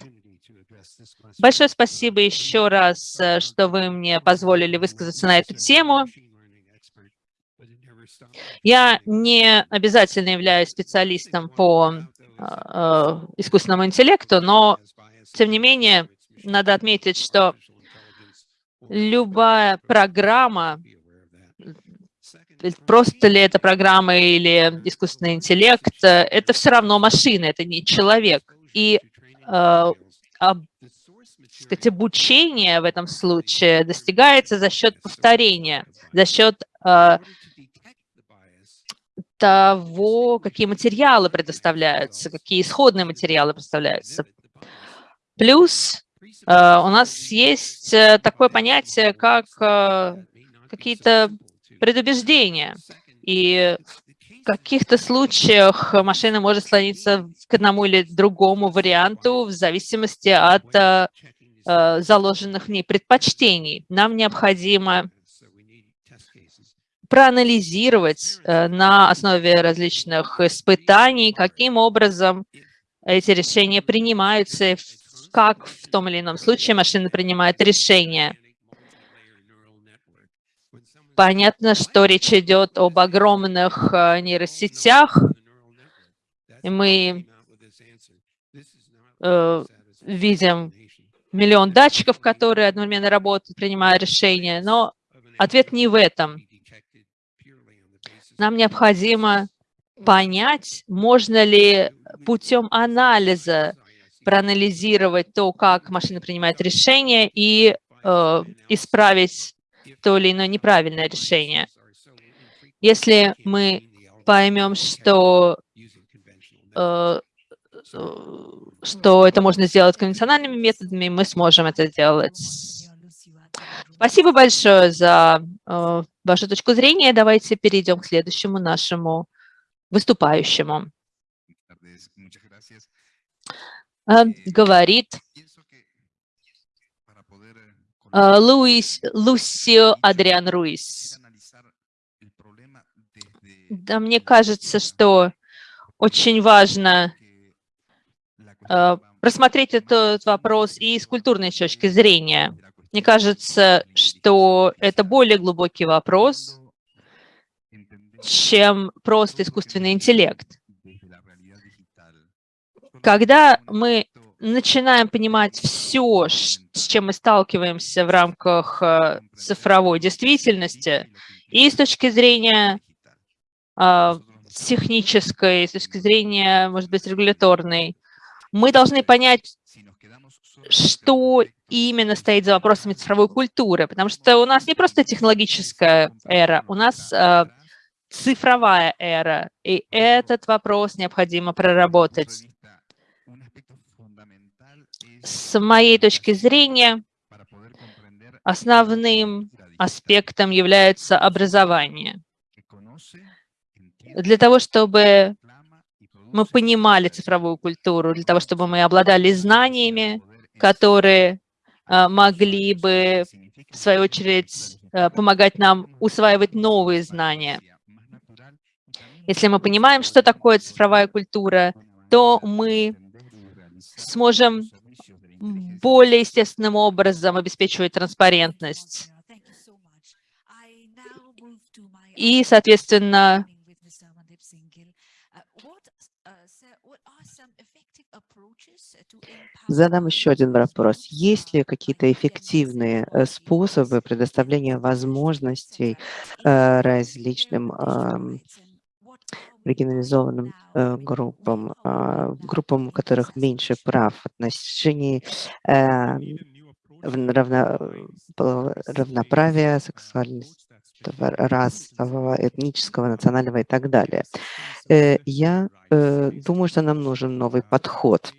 Большое спасибо еще раз, э, что вы мне позволили высказаться на эту тему. Я не обязательно являюсь специалистом по э, искусственному интеллекту, но, тем не менее, надо отметить, что любая программа, просто ли это программа или искусственный интеллект, это все равно машина, это не человек. И э, сказать, обучение в этом случае достигается за счет повторения, за счет э, того, какие материалы предоставляются, какие исходные материалы представляются. Плюс Э, у нас есть э, такое понятие, как э, какие-то предубеждения. И в каких-то случаях машина может склониться к одному или другому варианту в зависимости от заложенных в ней предпочтений. Нам необходимо проанализировать на основе различных испытаний, каким образом эти решения принимаются, как в том или ином случае машина принимает решение. Понятно, что речь идет об огромных э, нейросетях, и мы э, видим миллион датчиков, которые одновременно работают, принимая решения, но ответ не в этом. Нам необходимо понять, можно ли путем анализа проанализировать то, как машина принимает решение и э, исправить то или иное неправильное решение. Если мы поймем, что, э, что это можно сделать конвенциональными методами, мы сможем это сделать. Спасибо большое за э, вашу точку зрения. Давайте перейдем к следующему нашему выступающему. А, говорит а, Луис, Лусио Адриан Руис. Да, мне кажется, что очень важно а, просмотреть этот вопрос и с культурной точки зрения. Мне кажется, что это более глубокий вопрос, чем просто искусственный интеллект. Когда мы начинаем понимать все, с чем мы сталкиваемся в рамках э, цифровой действительности, и с точки зрения а, технической, с точки зрения, может быть, регуляторной, мы должны понять, что именно стоит за вопросами цифровой культуры, потому что у нас не просто технологическая эра, у нас э, цифровая эра, и этот вопрос необходимо проработать. С моей точки зрения, основным аспектом является образование. Для того, чтобы мы понимали цифровую культуру, для того, чтобы мы обладали знаниями, которые э, могли бы, в свою очередь, э, помогать нам усваивать новые знания. Если мы понимаем, что такое цифровая культура, то мы сможем более естественным образом обеспечивать транспарентность. И, соответственно, Задам еще один вопрос. Есть ли какие-то эффективные э, способы предоставления возможностей э, различным маргинализованным э, группам, группам, у которых меньше прав в отношении равно, равноправия, сексуальности, расового, этнического, национального и так далее. Я думаю, что нам нужен новый подход.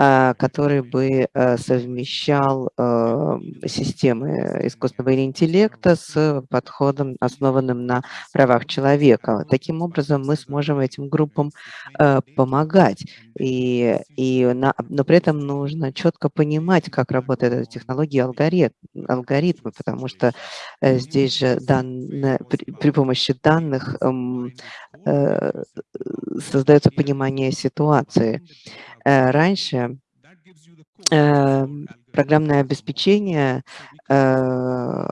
А, который бы э, совмещал э, системы искусственного интеллекта с подходом, основанным на правах человека. Таким образом, мы сможем этим группам э, помогать. И, и на, но при этом нужно четко понимать, как работает эта технология алгоритм, алгоритмы, потому что здесь же данные, при, при помощи данных эм, э, создается понимание ситуации. Э, раньше эм, программное обеспечение э,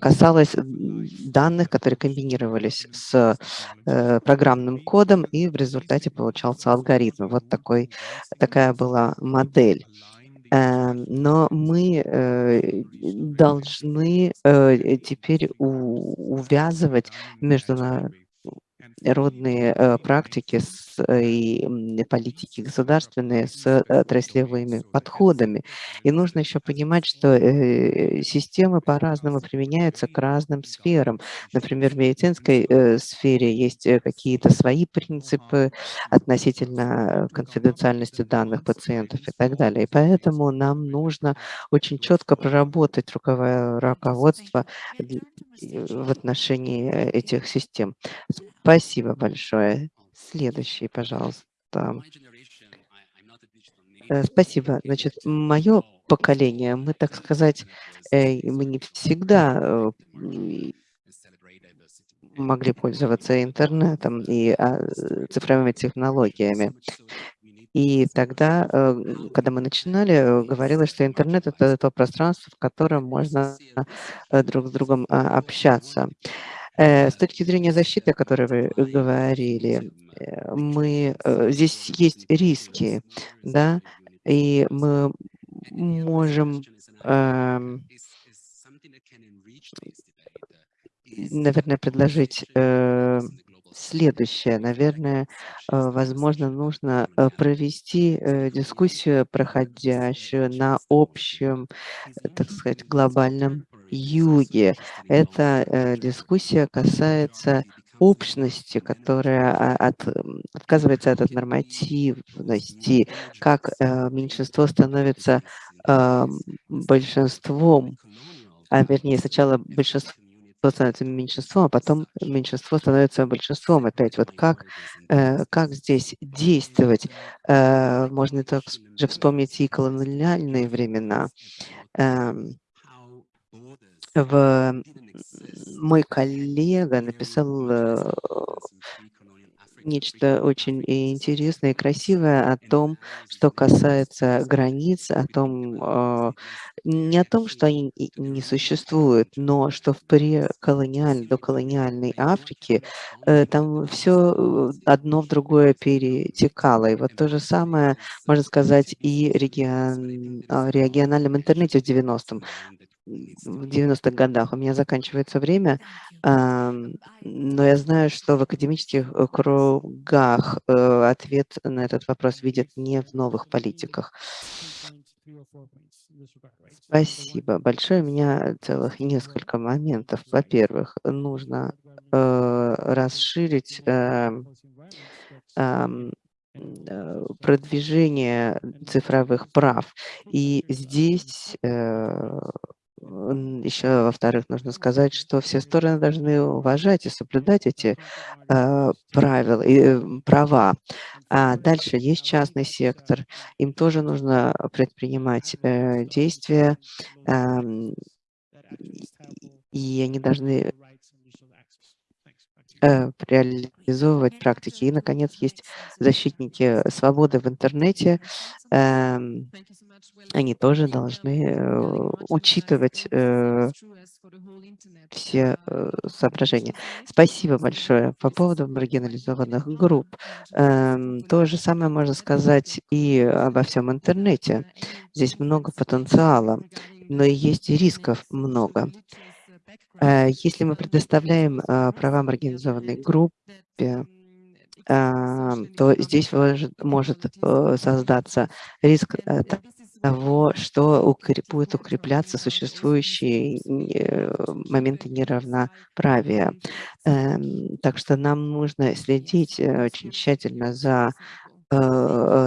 касалось данных, которые комбинировались с э, программным кодом, и в результате получался алгоритм. Вот такой, такая была модель. Эм, но мы должны теперь увязывать между родные э, практики э, и политики государственные с э, отраслевыми подходами. И нужно еще понимать, что системы по-разному применяются к разным сферам. Например, в медицинской сфере есть какие-то свои принципы относительно конфиденциальности данных пациентов и так далее. И поэтому нам нужно очень четко проработать руководство в отношении этих систем. Спасибо большое. Следующий, пожалуйста. Э, спасибо. Значит, мое поколение, мы, так сказать, э, мы не всегда э, могли пользоваться интернетом и а, цифровыми технологиями. И тогда, когда мы начинали, говорилось, что интернет – это то пространство, в котором можно друг с другом а, общаться. Э, с точки зрения защиты, о которой вы говорили, э, мы, э, здесь есть риски, да, и мы можем, эм, наверное, предложить следующее. Наверное, возможно, нужно провести дискуссию, проходящую на общем, так сказать, глобальном юге. Эта э, дискуссия касается общности, которая а, от, отказывается от нормативности, как э, меньшинство становится э, большинством, а вернее сначала большинство становится меньшинством, а потом меньшинство становится большинством опять. Вот как, э, как здесь действовать? Э, можно также вспомнить и колониальные времена. Э, в мой коллега написал э, нечто очень интересное и красивое о том, что касается границ, о том, э, не о том, что они не существуют, но что в преколониальной, доколониальной Африке э, там все одно в другое перетекало. И вот то же самое, можно сказать, и регион, региональном интернете в 90-м в 90-х годах. У меня заканчивается время, но я знаю, что в академических э, кругах э, ответ на этот вопрос видят не в новых политиках. Спасибо большое. У меня целых несколько моментов. Во-первых, нужно э, расширить продвижение цифровых прав. И здесь еще, во-вторых, нужно сказать, что все стороны должны уважать и соблюдать эти э, правила и э, права. А дальше есть частный сектор, им тоже нужно предпринимать э, действия, э, и они должны реализовывать практики. И, наконец, есть защитники свободы в интернете. Э, они тоже должны э, учитывать э, все э, соображения. Спасибо большое. По поводу маргинализованных групп. Э, то же самое можно сказать и обо всем интернете. Здесь много потенциала, но и есть рисков много. Э, если мы предоставляем э, права маргинализованной группе, то здесь может, э, создаться риск того, что будет укрепляться существующие э, моменты неравноправия. Эм, так что нам нужно следить э, очень тщательно за э,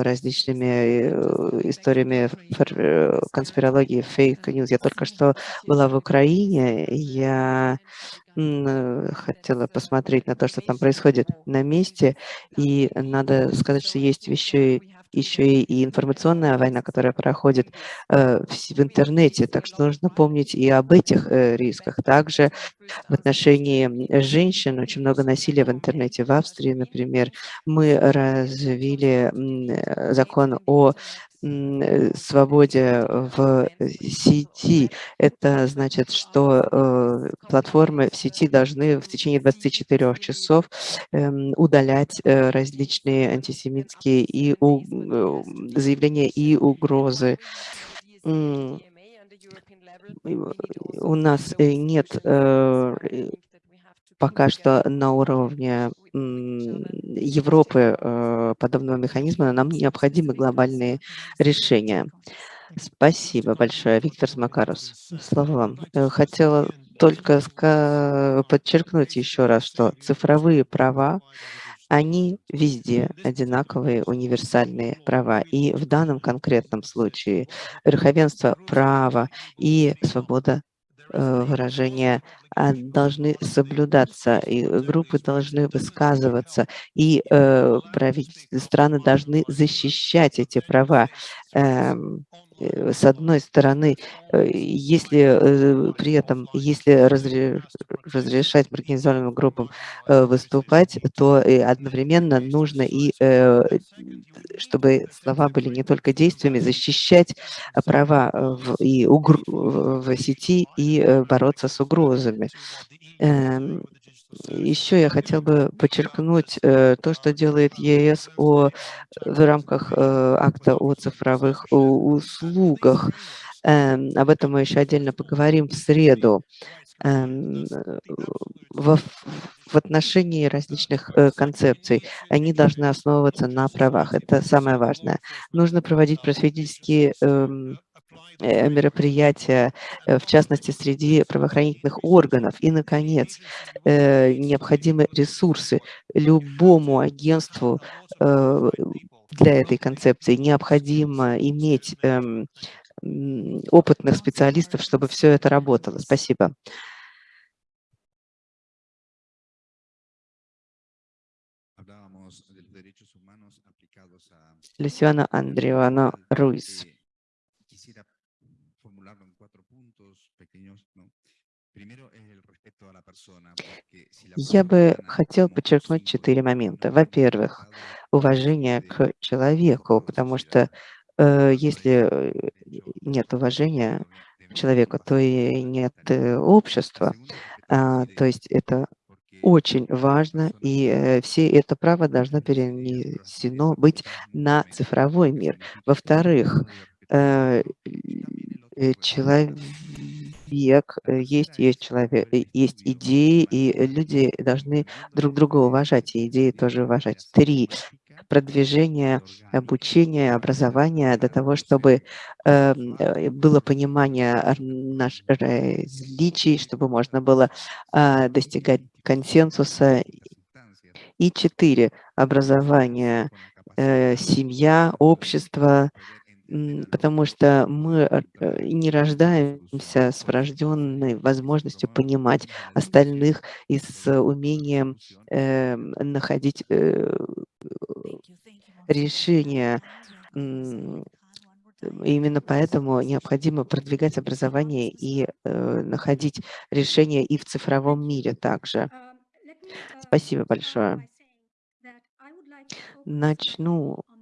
различными историями конспирологии, фейк-ньюс. Я только что была в Украине, я хотела посмотреть на то, что там происходит на месте, и надо сказать, что есть еще и еще и информационная война, которая проходит э, в, интернете, так что нужно помнить и об этих э, рисках. Также в отношении женщин очень много насилия в интернете. В Австрии, например, мы развили э, закон о свободе в сети. Это значит, что э, платформы в сети должны в течение 24 часов э, удалять э, различные антисемитские и э, заявления и угрозы. У нас э, нет пока что на уровне Европы э, подобного механизма, нам необходимы глобальные решения. Спасибо большое, Виктор Смакарус. Слово вам. Э, хотела только подчеркнуть еще раз, что цифровые права, они везде одинаковые, универсальные права. И в данном конкретном случае верховенство права и свобода Э, выражения должны соблюдаться, и группы должны высказываться, и э, страны должны защищать эти права. Эм, э, с одной стороны, э, если при этом, если разрешать маргинализованным группам выступать, то одновременно нужно и, чтобы слова были не только действиями, защищать права в, и угр в сети и бороться с угрозами. Эм, еще я хотел бы подчеркнуть э, то, что делает ЕС о, в рамках э, акта о цифровых услугах. Э, об этом мы еще отдельно поговорим в среду. Э, в, в отношении различных э, концепций. Они должны основываться на правах. Это самое важное. Нужно проводить просветительские э, Э, мероприятия, э, в частности, среди правоохранительных органов. И, наконец, э, необходимы ресурсы любому агентству для этой концепции. Необходимо иметь эм, опытных специалистов, чтобы все это работало. Спасибо. Люсиана Андреана Руис. Я бы хотел подчеркнуть четыре момента. Во-первых, уважение к человеку, потому что э, если э, нет уважения, человека, то и нет э, общества. А, то есть это очень важно, и э, все это право должно перенесено быть на цифровой мир. Во-вторых, э, э, человек, есть, есть человек, есть идеи, и люди должны друг друга уважать, и идеи тоже уважать. Три продвижение обучения, образования для того, чтобы эм, э, было понимание наших различий, чтобы можно было э, достигать консенсуса. И четыре. Образование, э, семья, общество, потому что мы не рождаемся с врожденной возможностью понимать остальных и с умением э, находить э, решения. Именно поэтому необходимо продвигать образование и э, находить решения и в цифровом мире также. Спасибо большое. Начну э,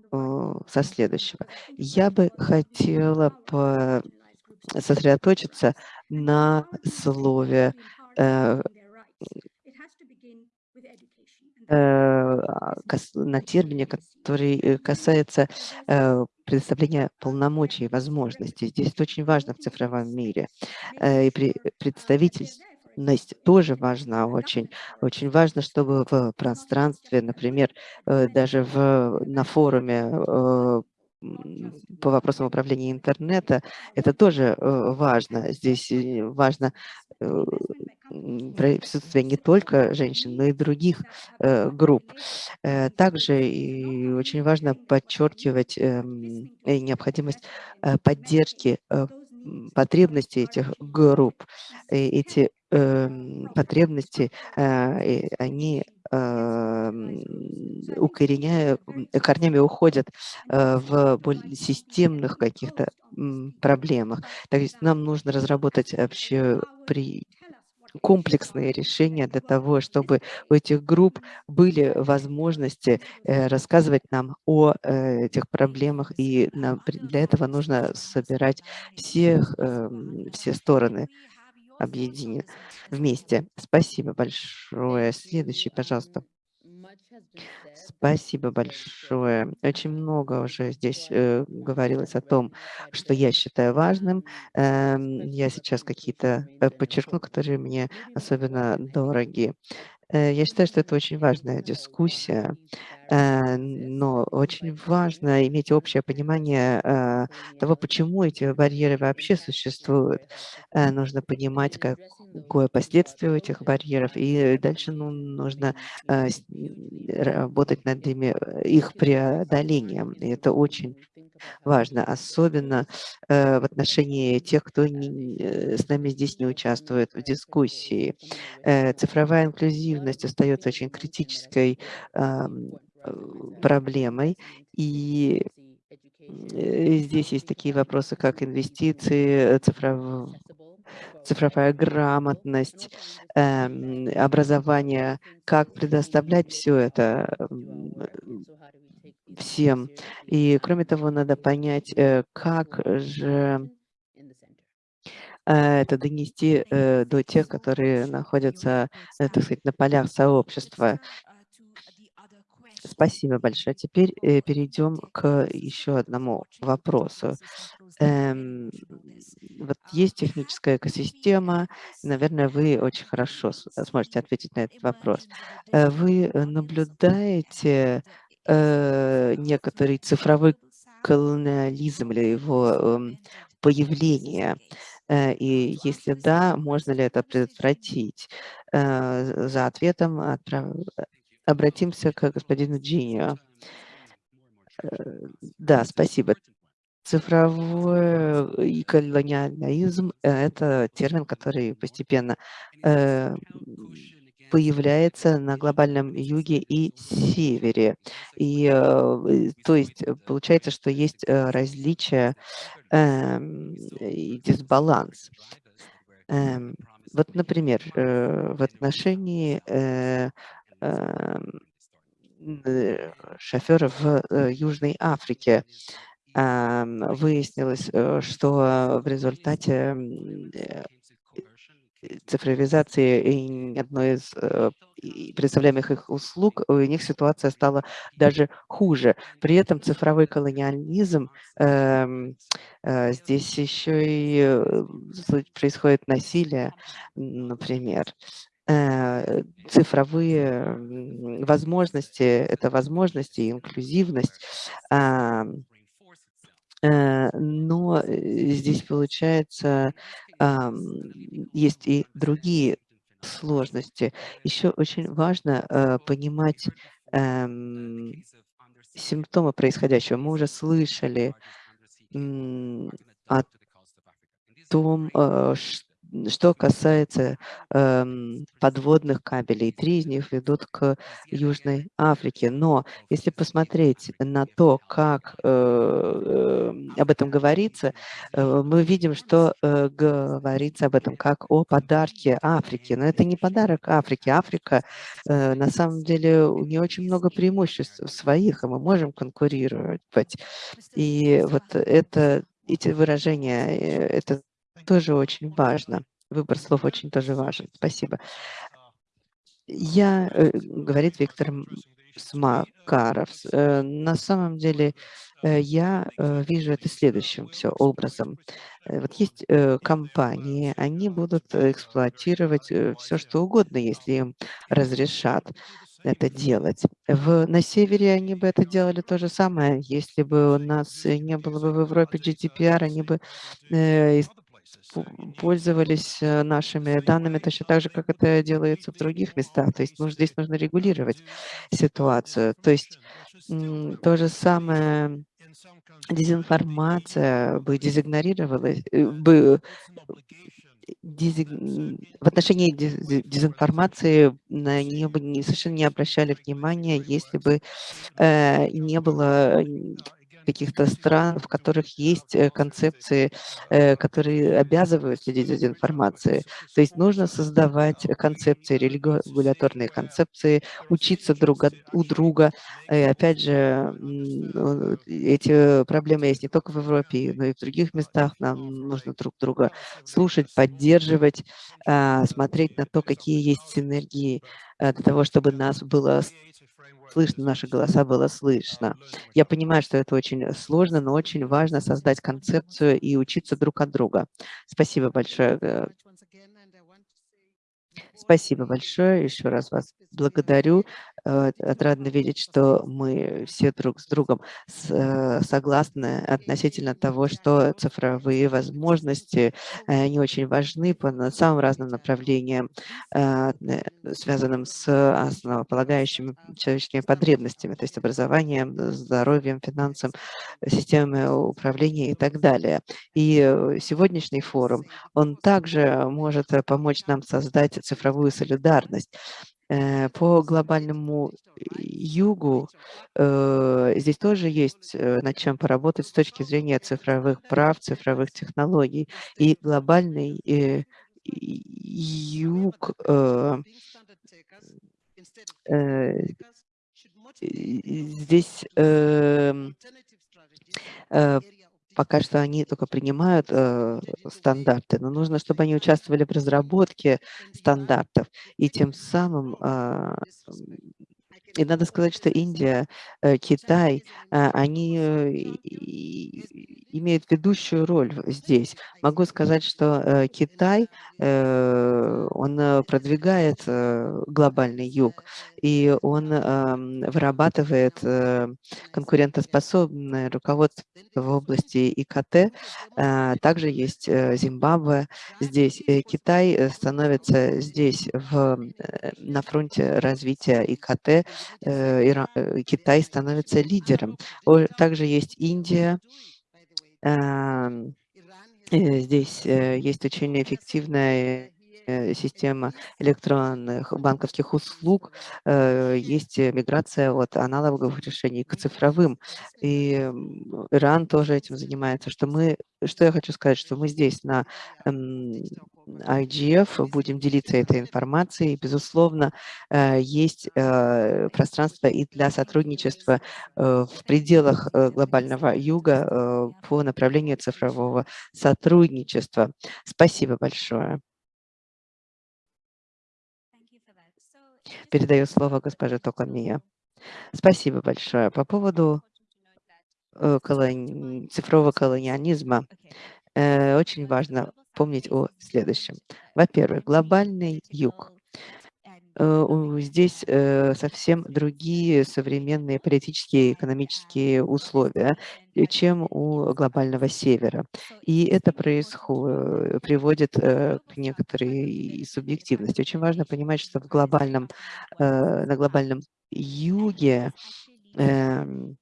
со следующего. Я бы хотела сосредоточиться на слове э, Э, на термине, который э, касается э, предоставления полномочий и возможностей. Здесь это очень важно в цифровом мире. И представительность тоже важна очень. Очень важно, чтобы в пространстве, например, даже в, на форуме по вопросам управления интернета, это тоже важно. Здесь важно присутствие не только женщин, но и других э, групп. Э, также и очень важно подчеркивать э, необходимость э, поддержки э, потребностей этих групп. Эти э, потребности, э, они э, укореняя, корнями уходят э, в более системных каких-то проблемах. То есть нам нужно разработать вообще при комплексные решения для того, чтобы у этих групп были возможности э, рассказывать нам о э, этих проблемах, и для этого нужно собирать всех, эм, все стороны объединены вместе. Спасибо большое. Следующий, пожалуйста. Спасибо большое. Очень много уже здесь э, говорилось о том, что я считаю важным. Э, я сейчас какие-то э, подчеркну, которые мне особенно дороги. Э, я считаю, что это очень важная дискуссия, э, но очень важно иметь общее понимание э, того, почему эти барьеры вообще существуют. Нужно понимать, какое последствие у этих барьеров, и дальше ну, нужно работать над ими, их преодолением. И это очень важно, особенно э, в отношении тех, кто не, э, с нами здесь не участвует в дискуссии. Э, цифровая инклюзивность остается очень критической э, проблемой, и э, здесь есть такие вопросы, как инвестиции, цифров... цифровая грамотность, э, образование, как предоставлять все это всем. И кроме того, надо понять, э, как же э, это донести э, до тех, которые находятся, так сказать, на полях сообщества. Спасибо большое. Теперь перейдем к еще одному вопросу. Эм, вот есть техническая экосистема, наверное, вы очень хорошо сможете ответить на этот вопрос. Вы наблюдаете э, некоторый цифровой колониализм или его э, появление? Э, и если да, можно ли это предотвратить? Э, за ответом отправ... обратимся к господину Джинио. Э, да, спасибо. Цифровой колониализм– это термин, который постепенно э, появляется на глобальном юге и севере. И, э, то есть э, получается, что есть э, различия эм, и дисбаланс. Эм, вот, например, в отношении эм, шоферов в Южной Африке выяснилось, э, что в результате э, цифровизации и одной из э, представляемых их услуг, у них ситуация стала даже хуже. При этом цифровой колониализм, эм, здесь еще и происходит насилие, например. Цифровые возможности– это возможности инклюзивность, Э, но э, здесь, получается, есть и другие сложности. Еще очень важно э, понимать эм, симптомы происходящего. Мы уже слышали о том, что что касается эм, подводных кабелей, три из них ведут к Южной Африке. Но если посмотреть на то, как э, э, об этом говорится, э, мы видим, что э, говорится об этом как о подарке Африке. Но это не подарок Африке. Африка, э, на самом деле, у нее очень много преимуществ своих, и мы можем конкурировать. И вот это эти выражения, э, это тоже очень важно. Выбор слов очень тоже важен. Спасибо. Я, э, говорит Виктор Смакаров, э, на самом деле э, я вижу это следующим все образом. Вот есть компании, они будут эксплуатировать все, что угодно, если им разрешат это делать. В, на севере они бы это делали то же самое. Если бы у нас не было бы в Европе GDPR, они бы э, пользовались э, нашими данными точно так же, как это делается в других местах. То есть ну, здесь нужно регулировать ситуацию. То есть то же самое дезинформация бы дезигнорировалась, э, бы дезиг... в отношении дезинформации на нее бы не, совершенно не обращали внимания, если бы э, не было каких-то стран, в которых есть э, концепции, э, которые обязывают следить за информацией. То есть нужно создавать концепции, регуляторные концепции, учиться друг от, у друга. И опять же, эти проблемы есть не только в Европе, но и в других местах. Нам нужно друг друга слушать, поддерживать, а, смотреть на то, какие есть синергии э, для того, чтобы нас было слышно, наши голоса было слышно. Я понимаю, что это очень сложно, но очень важно создать концепцию и учиться друг от друга. Спасибо большое. Э, Спасибо большое. Еще раз вас благодарю. Э, отрадно видеть, что мы все друг с другом э, согласны относительно того, что цифровые возможности, они очень важны по самым разным направлениям, э, связанным с основополагающими человеческими потребностями, то есть образованием, здоровьем, финансом, системами управления и так далее. И сегодняшний форум, он также может помочь нам создать цифровую солидарность. Э, по глобальному югу э, здесь тоже есть э, над чем поработать с точки зрения цифровых прав, цифровых технологий. И глобальный юг здесь эм, Пока что они только принимают э, стандарты, но нужно, чтобы они участвовали в разработке стандартов и тем самым э, и надо сказать, что Индия, э, Китай, э, они э, имеют ведущую роль здесь. Могу сказать, что Китай, он продвигает глобальный юг, и он эм, вырабатывает конкурентоспособное руководство в области ИКТ. Также есть Зимбабве здесь. Китай становится здесь в, на фронте развития ИКТ, Э, э, Китай становится лидером. Также есть Индия. Эм, э, здесь есть очень эффективная система электронных банковских услуг, есть миграция от аналоговых решений к цифровым. И Иран тоже этим занимается. Что, мы, что я хочу сказать, что мы здесь на IGF будем делиться этой информацией. Безусловно, есть пространство и для сотрудничества в пределах глобального юга по направлению цифрового сотрудничества. Спасибо большое. Передаю слово госпоже Токамия. Спасибо большое. По поводу э, колони... цифрового колониализма э, очень важно помнить о следующем. Во-первых, глобальный юг здесь э, совсем другие современные политические и экономические условия, э, чем у глобального севера. И это происходит, приводит к некоторой субъективности. Очень важно понимать, что в глобальном, на глобальном юге эм,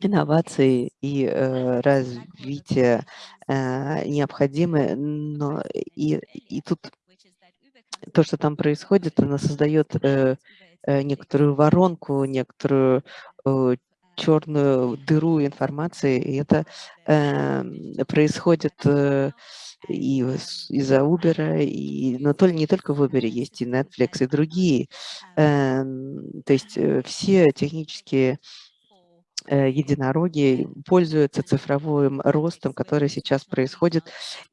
инновации и э, развитие э, необходимы, но и, и тут то, что там происходит, оно создает э, э, некоторую воронку, некоторую э, черную дыру информации, и это э, происходит э, и из-за Uber, и, но то, не только в Uber есть и Netflix, и другие. Э, то есть э, все технические единороги пользуются цифровым ростом, который сейчас происходит,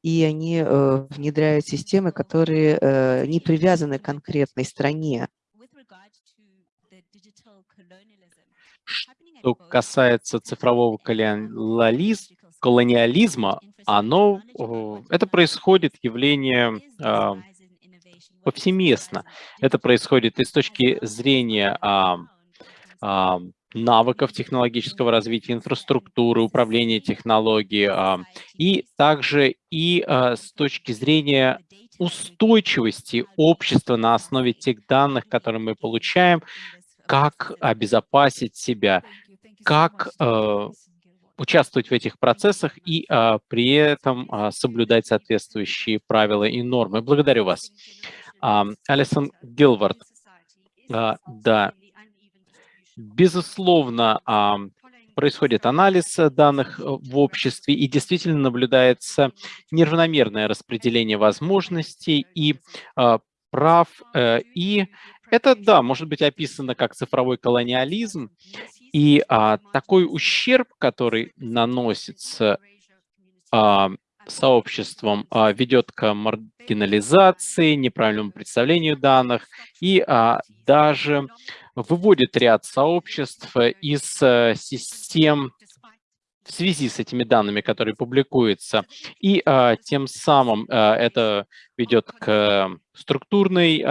и они э, внедряют системы, которые э, не привязаны к конкретной стране. Что касается цифрового колониализма, оно, это происходит явление а, повсеместно. Это происходит и с точки зрения а, а, навыков технологического развития, инфраструктуры, управления технологией, а, и также и а, с точки зрения устойчивости общества на основе тех данных, которые мы получаем, как обезопасить себя, как э, участвовать в этих процессах и а, при этом соблюдать соответствующие правила и нормы. Благодарю вас. Алисон Гилвард. Да, Безусловно, происходит анализ э, данных э, в обществе и действительно наблюдается неравномерное распределение возможностей и а, прав. Э, и это, да, может быть описано как цифровой колониализм. И а, такой ущерб, который наносится сообществом, а, ведет к маргинализации, неправильному представлению данных и а, даже выводит ряд сообществ из э, систем в связи с этими данными, которые публикуются. И а, тем самым это ведет к структурной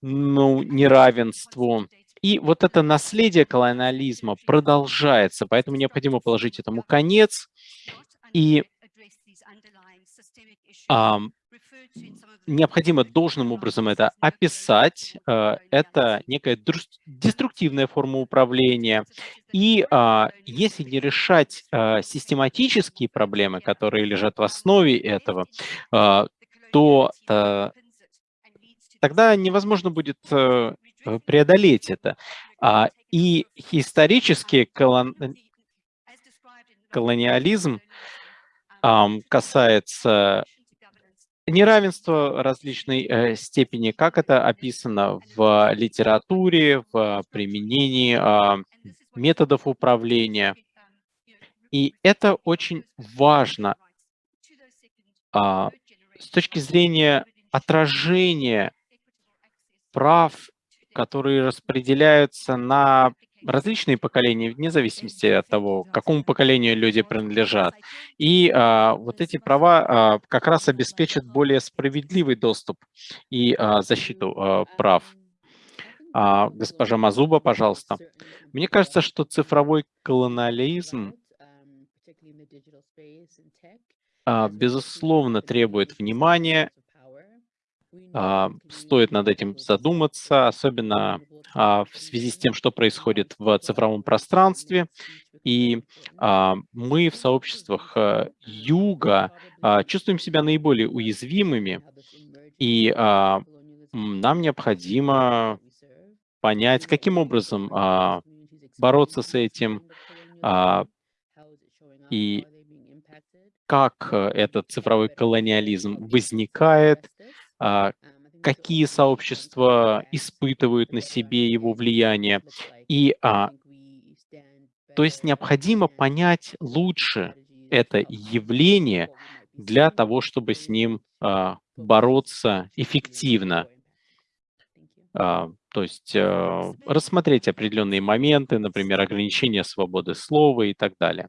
ну, неравенству. И вот это наследие колониализма продолжается, поэтому необходимо положить этому конец. И необходимо должным образом это описать. Э, это некая деструктивная форма управления. И а, если не решать э, систематические проблемы, которые лежат в основе этого, э, то тогда невозможно будет преодолеть это. А, и исторически колон... колониализм касается неравенство различной э, степени, как это описано в литературе, в применении э, методов управления. И это очень важно э, с точки зрения отражения прав, которые распределяются на различные поколения, вне зависимости от того, к какому поколению люди принадлежат. И а, вот эти права а, как раз обеспечат более справедливый доступ и а, защиту а, прав. А, госпожа Мазуба, пожалуйста. Мне кажется, что цифровой колониализм а, безусловно требует внимания стоит над этим задуматься, особенно а, в связи с тем, что происходит в цифровом пространстве. И а, мы в сообществах Юга чувствуем себя наиболее уязвимыми, И а, нам необходимо понять, каким образом а, бороться с этим, а, и как э, этот цифровой колониализм возникает, а, какие сообщества испытывают на себе его влияние. И, а, то есть необходимо понять лучше это явление для того, чтобы с ним а, бороться эффективно. А, то есть а, рассмотреть определенные моменты, например, ограничение свободы слова и так далее.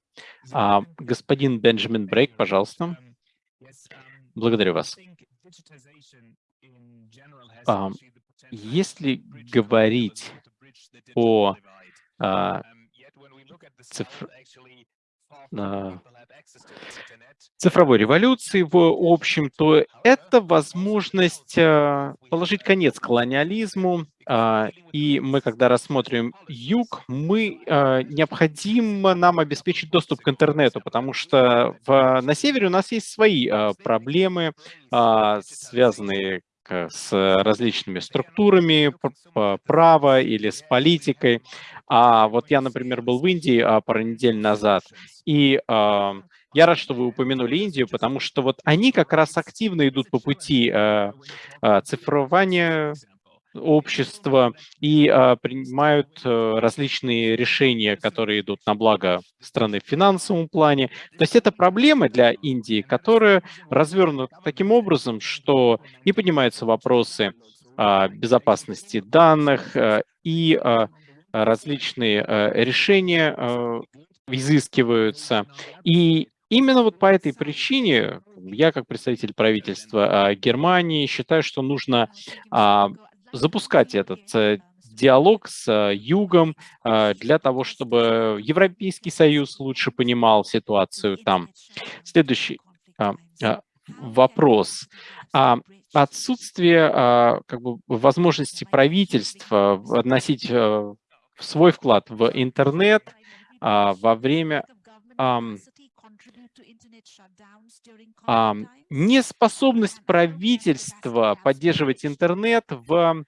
А, господин Бенджамин Брейк, пожалуйста. Благодарю вас. А, если говорить о а, цифр цифровой революции в общем, то это возможность а, положить конец колониализму. А, и мы, когда рассмотрим юг, мы а, необходимо нам обеспечить доступ к интернету, потому что в, на севере у нас есть свои проблемы, связанные с различными структурами права или с политикой. А вот я, например, был в Индии пару недель назад, и я рад, что вы упомянули Индию, потому что вот они как раз активно идут по пути э, э, цифрования общества и э, принимают э, различные решения, которые идут на благо страны в финансовом плане. То есть это проблемы для Индии, которые развернуты таким образом, что не поднимаются вопросы э, безопасности данных э, и э, различные э, решения э, изыскиваются. И Именно вот по этой причине я, как представитель правительства а, Германии, считаю, что нужно а, запускать этот э, диалог с э, Югом а, для того, чтобы Европейский Союз лучше понимал ситуацию там. Следующий вопрос. Отсутствие как бы, возможности правительства вносить э, свой вклад в интернет во время а, неспособность правительства поддерживать интернет в,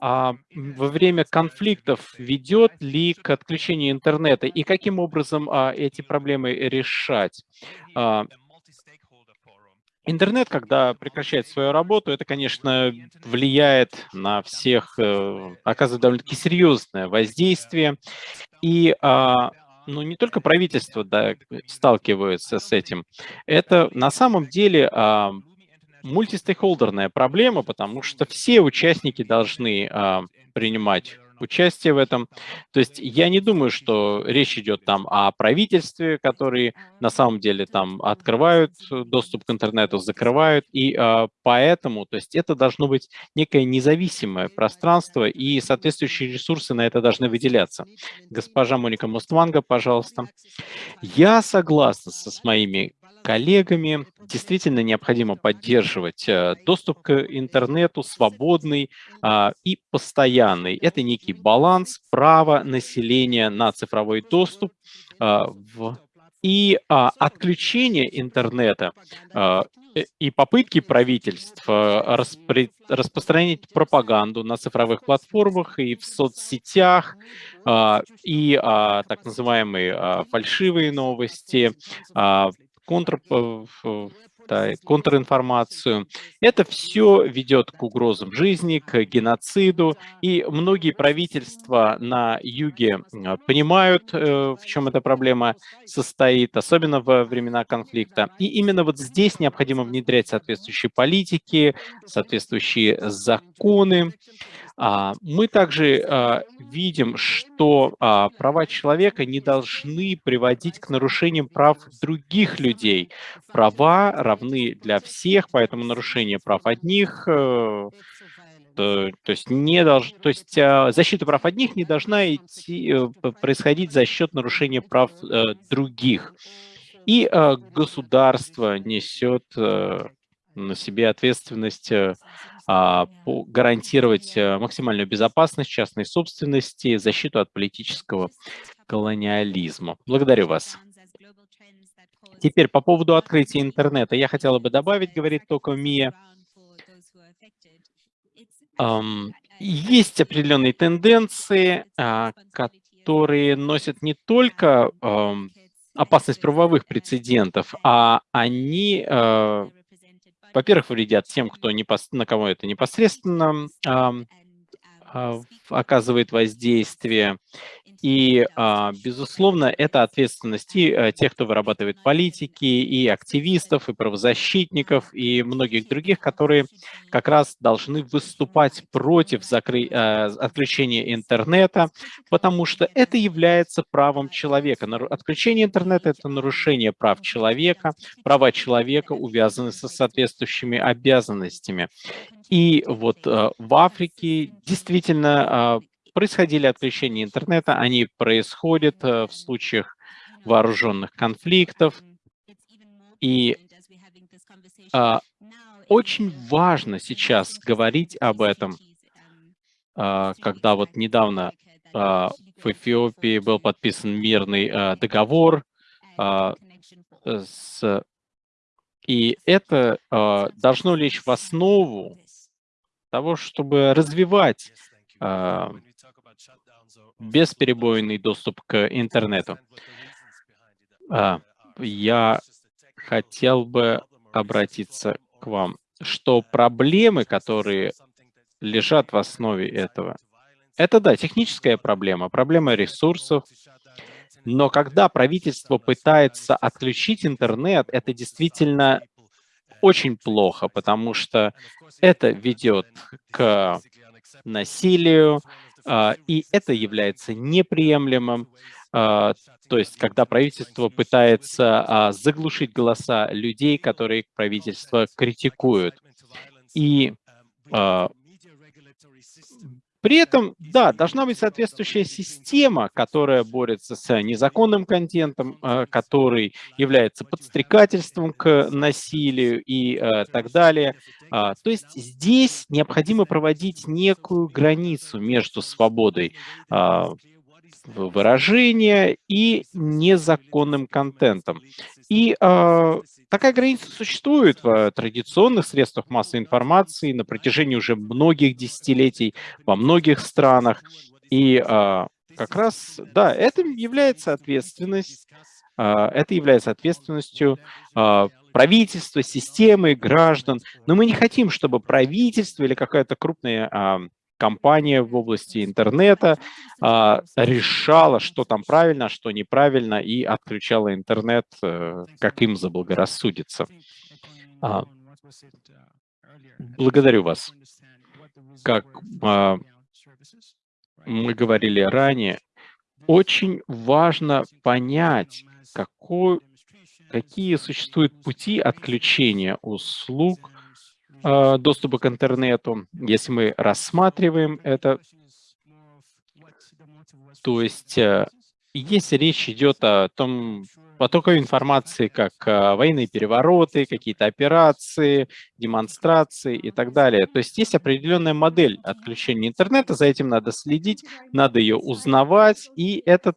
а, во время конфликтов ведет ли к отключению интернета и каким образом а, эти проблемы решать? А, Интернет, когда прекращает свою работу, это, конечно, влияет на всех, э, оказывает довольно-таки серьезное воздействие. И а, ну, не только правительство да, сталкивается с этим. Это на самом деле а, мультистейкхолдерная проблема, потому что все участники должны а, принимать участие в этом. То есть я не думаю, что речь идет там о правительстве, которые на самом деле там открывают доступ к интернету, закрывают, и э, поэтому, то есть это должно быть некое независимое пространство, и соответствующие ресурсы на это должны выделяться. Госпожа Моника Мустванга, пожалуйста. Я согласна со, с моими коллегами. Действительно необходимо поддерживать э, доступ к интернету свободный а, и постоянный. Это некий баланс права населения на цифровой доступ а, в и а, отключение интернета а, э, и попытки правительств а, распри, распространять пропаганду на цифровых платформах и в соцсетях, а, и а, так называемые а, фальшивые новости, а, контр, да, контринформацию. Это все ведет к угрозам жизни, к геноциду, и многие правительства на юге понимают, э, в чем эта проблема состоит, особенно во времена конфликта. И именно вот здесь необходимо внедрять соответствующие политики, соответствующие законы, мы также а, видим, что а, права человека не должны приводить к нарушениям прав других людей. Права равны для всех, поэтому нарушение прав одних э, то есть не долж, то есть защита прав одних не должна идти, э, происходить за счет нарушения прав э, других. И государство несет на себе ответственность а, гарантировать э, максимальную безопасность частной собственности, защиту от политического колониализма. Благодарю вас. Теперь по поводу открытия интернета. Я хотела бы добавить, говорит только Мия, есть определенные тенденции, а, которые носят не только опасность правовых прецедентов, а они, э, во-первых, вредят тем, кто непос... на кого это непосредственно оказывает воздействие. И, а, безусловно, это ответственность и э, тех, кто вырабатывает политики, и активистов, и правозащитников, и многих других, которые как раз должны выступать против закры... Э, отключения интернета, потому что это является правом человека. Отключение интернета – это нарушение прав человека, права человека увязаны со соответствующими обязанностями. И вот э, в Африке действительно происходили отключения интернета, они происходят э, в случаях вооруженных конфликтов. И а, очень важно сейчас говорить об этом, а, когда вот недавно а, в Эфиопии был подписан мирный договор, с, и это должно лечь в основу того, чтобы развивать а, бесперебойный доступ к интернету. А, я хотел бы обратиться к вам, что проблемы, которые лежат в основе этого, это, да, техническая проблема, проблема ресурсов, но когда правительство пытается отключить интернет, это действительно очень плохо, потому что это ведет к насилию, а, и это является неприемлемым. А, то есть, когда правительство пытается а, заглушить голоса людей, которые правительство критикуют. И при этом, да, должна быть соответствующая система, которая борется с незаконным контентом, который является подстрекательством к насилию и так далее. То есть здесь необходимо проводить некую границу между свободой выражения и незаконным контентом. И э, такая граница существует в традиционных средствах массовой информации на протяжении уже многих десятилетий во многих странах. И э, как раз, да, это является ответственность, э, это является ответственностью э, правительства, системы, граждан. Но мы не хотим, чтобы правительство или какая-то крупная компания в области интернета а, решала, что там правильно, а что неправильно, и отключала интернет, а, как им заблагорассудится. А, благодарю вас. Как а, мы говорили ранее, очень важно понять, какой, какие существуют пути отключения услуг Э, доступа к интернету, если мы рассматриваем это, то есть э, если речь идет о том потоке информации, как э, военные перевороты, какие-то операции, демонстрации и так далее. То есть есть определенная модель отключения интернета, за этим надо следить, надо ее узнавать, и этот,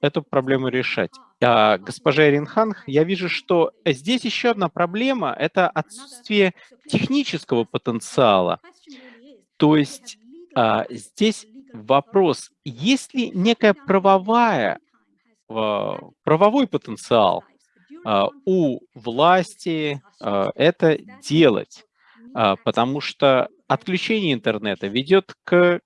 эту проблему решать. А, госпожа Эринханг, я вижу, что здесь еще одна проблема – это отсутствие технического потенциала. То есть а, здесь вопрос, есть ли некая правовая, а, правовой потенциал у власти это делать, потому что отключение интернета ведет к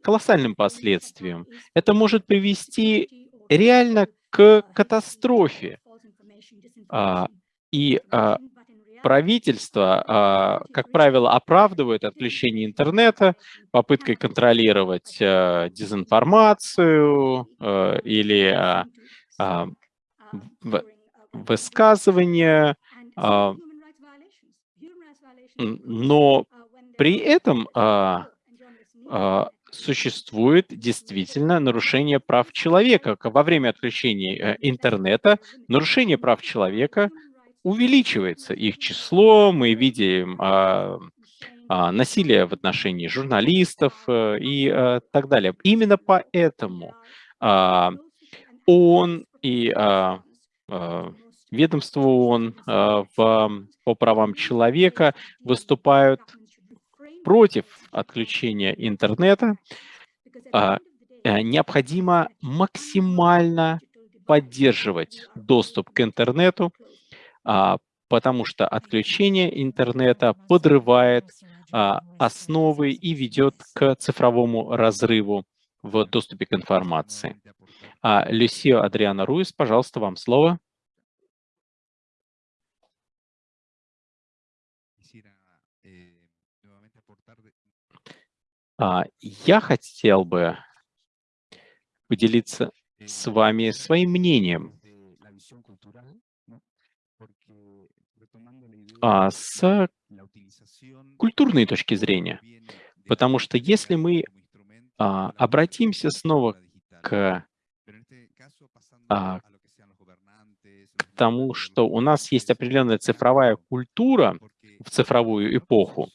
колоссальным последствиям. Это может привести реально к катастрофе. А, и а, правительство, а, как правило, оправдывает отключение интернета попыткой контролировать дезинформацию или высказывания, но при этом существует действительно нарушение прав человека. Во время отключения э, интернета нарушение прав человека увеличивается. Их число, мы видим а, а, насилие в отношении журналистов а, и а, так далее. Именно поэтому а, ООН и а, а, ведомство ООН а, в, по правам человека выступают против отключения интернета, а, э, необходимо максимально поддерживать доступ к интернету, а, потому что отключение интернета подрывает а, основы и ведет к цифровому разрыву в доступе к информации. Люсио Адриана Руис, пожалуйста, вам слово. А, я хотел бы поделиться с вами своим мнением а, с культурной точки зрения. Потому что если мы а, обратимся снова к, а, к тому, что у нас есть определенная цифровая культура в цифровую эпоху,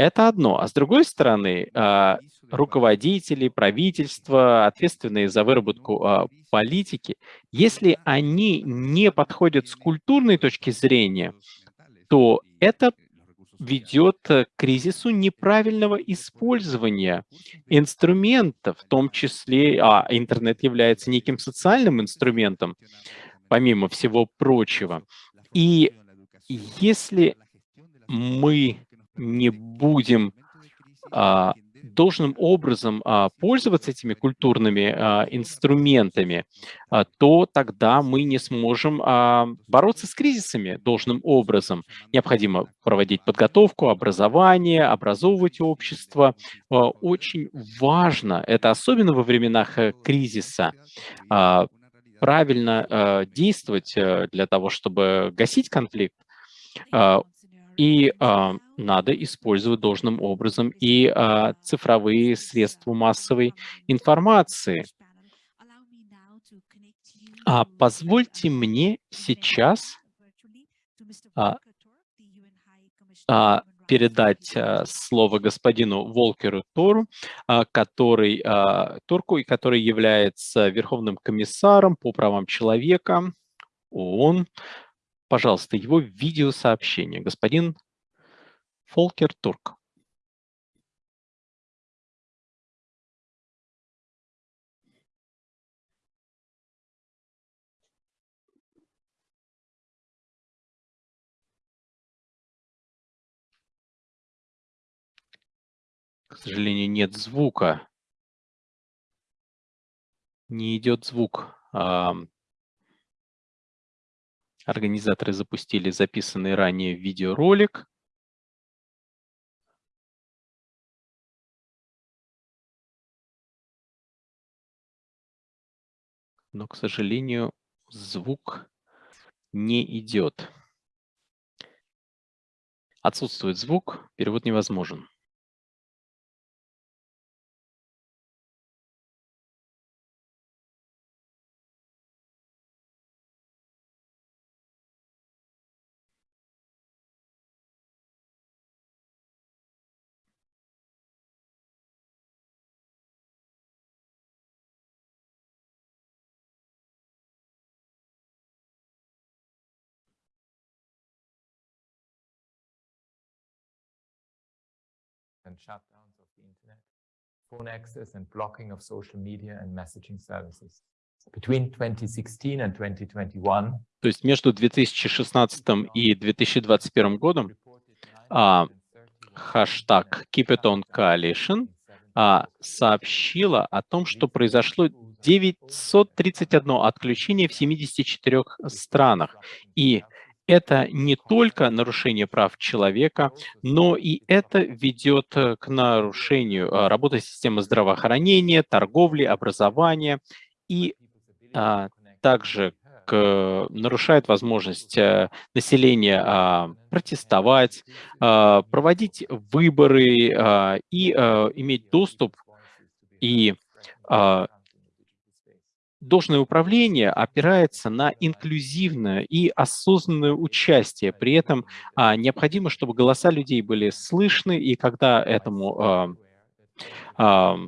это одно. А с другой стороны, а, руководители, правительства, ответственные за выработку а, политики, если они не подходят с культурной точки зрения, то это ведет к кризису неправильного использования инструментов, в том числе, а интернет является неким социальным инструментом, помимо всего прочего. И если мы не будем а, должным образом а, пользоваться этими культурными а, инструментами, а, то тогда мы не сможем а, бороться с кризисами должным образом. Необходимо проводить подготовку, образование, образовывать общество. А, очень важно, это особенно во временах а, кризиса, а, правильно а, действовать а, для того, чтобы гасить конфликт. А, и а, надо использовать должным образом и а, цифровые средства массовой информации. А позвольте мне сейчас а, а, передать а, слово господину Волкеру Тору, а, который, а, Турку, и который является Верховным комиссаром по правам человека ООН пожалуйста, его видеосообщение. Господин Фолкер Турк. К сожалению, нет звука. Не идет звук. Организаторы запустили записанный ранее видеоролик. Но, к сожалению, звук не идет. Отсутствует звук, перевод невозможен. Shutdowns of the internet, phone access and blocking of social media and messaging services. Between 2016 and 2021, То есть между 2016 и 2021 годом а, хэштаг Keep It On Coalition а, сообщила о том, что произошло 931 отключение в 74 странах. И это не только нарушение прав человека, но и это ведет э, к нарушению а, работы системы здравоохранения, торговли, образования и а, также к, нарушает возможность а, населения а, протестовать, а, проводить выборы а, и иметь доступ и Должное управление опирается на инклюзивное и осознанное участие. При этом а, необходимо, чтобы голоса людей были слышны, и когда этому а, а,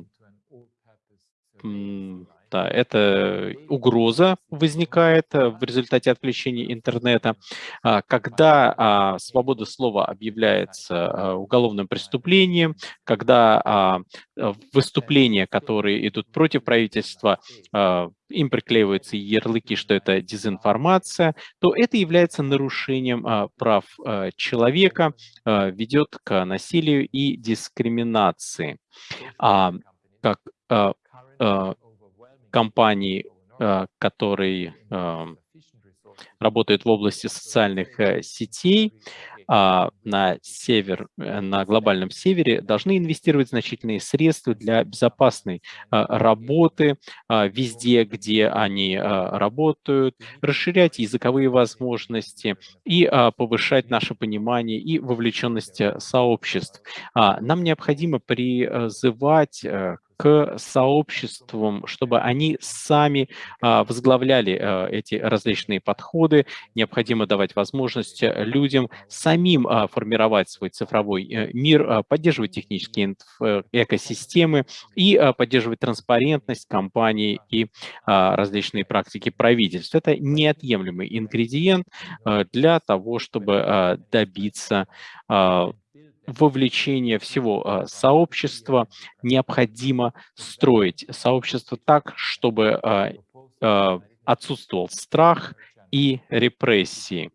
Да, это угроза возникает э, в результате отключения интернета. А, когда а, свобода слова объявляется а, уголовным преступлением, когда выступления, которые идут против правительства, им приклеиваются ярлыки, что это дезинформация, то это является нарушением прав человека, ведет к насилию и дискриминации. Как компаний, э, которые э, работают в области социальных э, сетей, а, на север, на глобальном севере должны инвестировать значительные средства для безопасной работы везде, где они работают, расширять языковые возможности и повышать наше понимание и вовлеченность сообществ. А, нам необходимо призывать сообществам, чтобы они сами а, возглавляли а, эти различные подходы. Необходимо давать возможность э, людям самим а, формировать свой цифровой э, мир, поддерживать технические э, экосистемы и поддерживать транспарентность компаний и различные практики правительств. Это неотъемлемый ингредиент для того, чтобы добиться вовлечение всего а, сообщества необходимо строить сообщество так, чтобы а, а, отсутствовал страх и репрессии.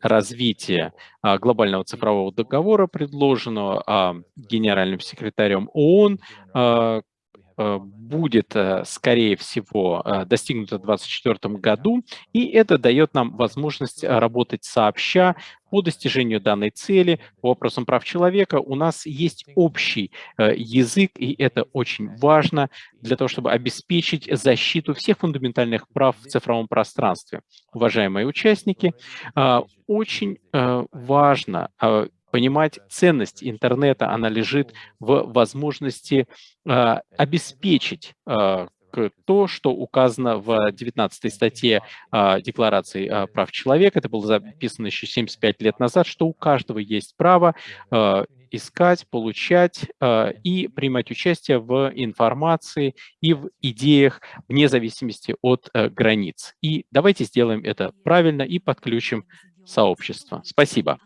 Развитие глобального цифрового договора, предложенного генеральным секретарем ООН, будет, э, скорее всего, э, достигнуто в 2024 году, и это дает нам возможность работать сообща по достижению данной цели, по вопросам прав человека. У нас есть общий язык, и это очень важно для того, чтобы обеспечить защиту всех фундаментальных прав в цифровом пространстве. Уважаемые участники, очень важно понимать ценность интернета, она лежит в возможности э, обеспечить э, то, что указано в 19 статье э, Декларации э, прав человека, это было записано еще 75 лет назад, что у каждого есть право э, искать, получать и принимать участие в информации и в идеях вне зависимости от э, границ. И давайте сделаем это правильно и подключим сообщество. Спасибо.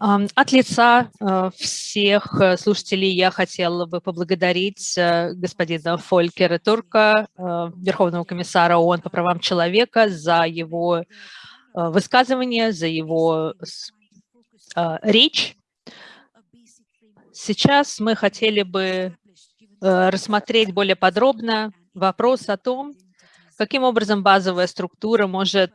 От лица э, всех э, слушателей я хотела бы поблагодарить э, господина Фолькера Турка, Верховного комиссара ООН по правам человека, за его высказывание, за его речь. Сейчас мы хотели бы рассмотреть более подробно вопрос о том, каким образом базовая структура может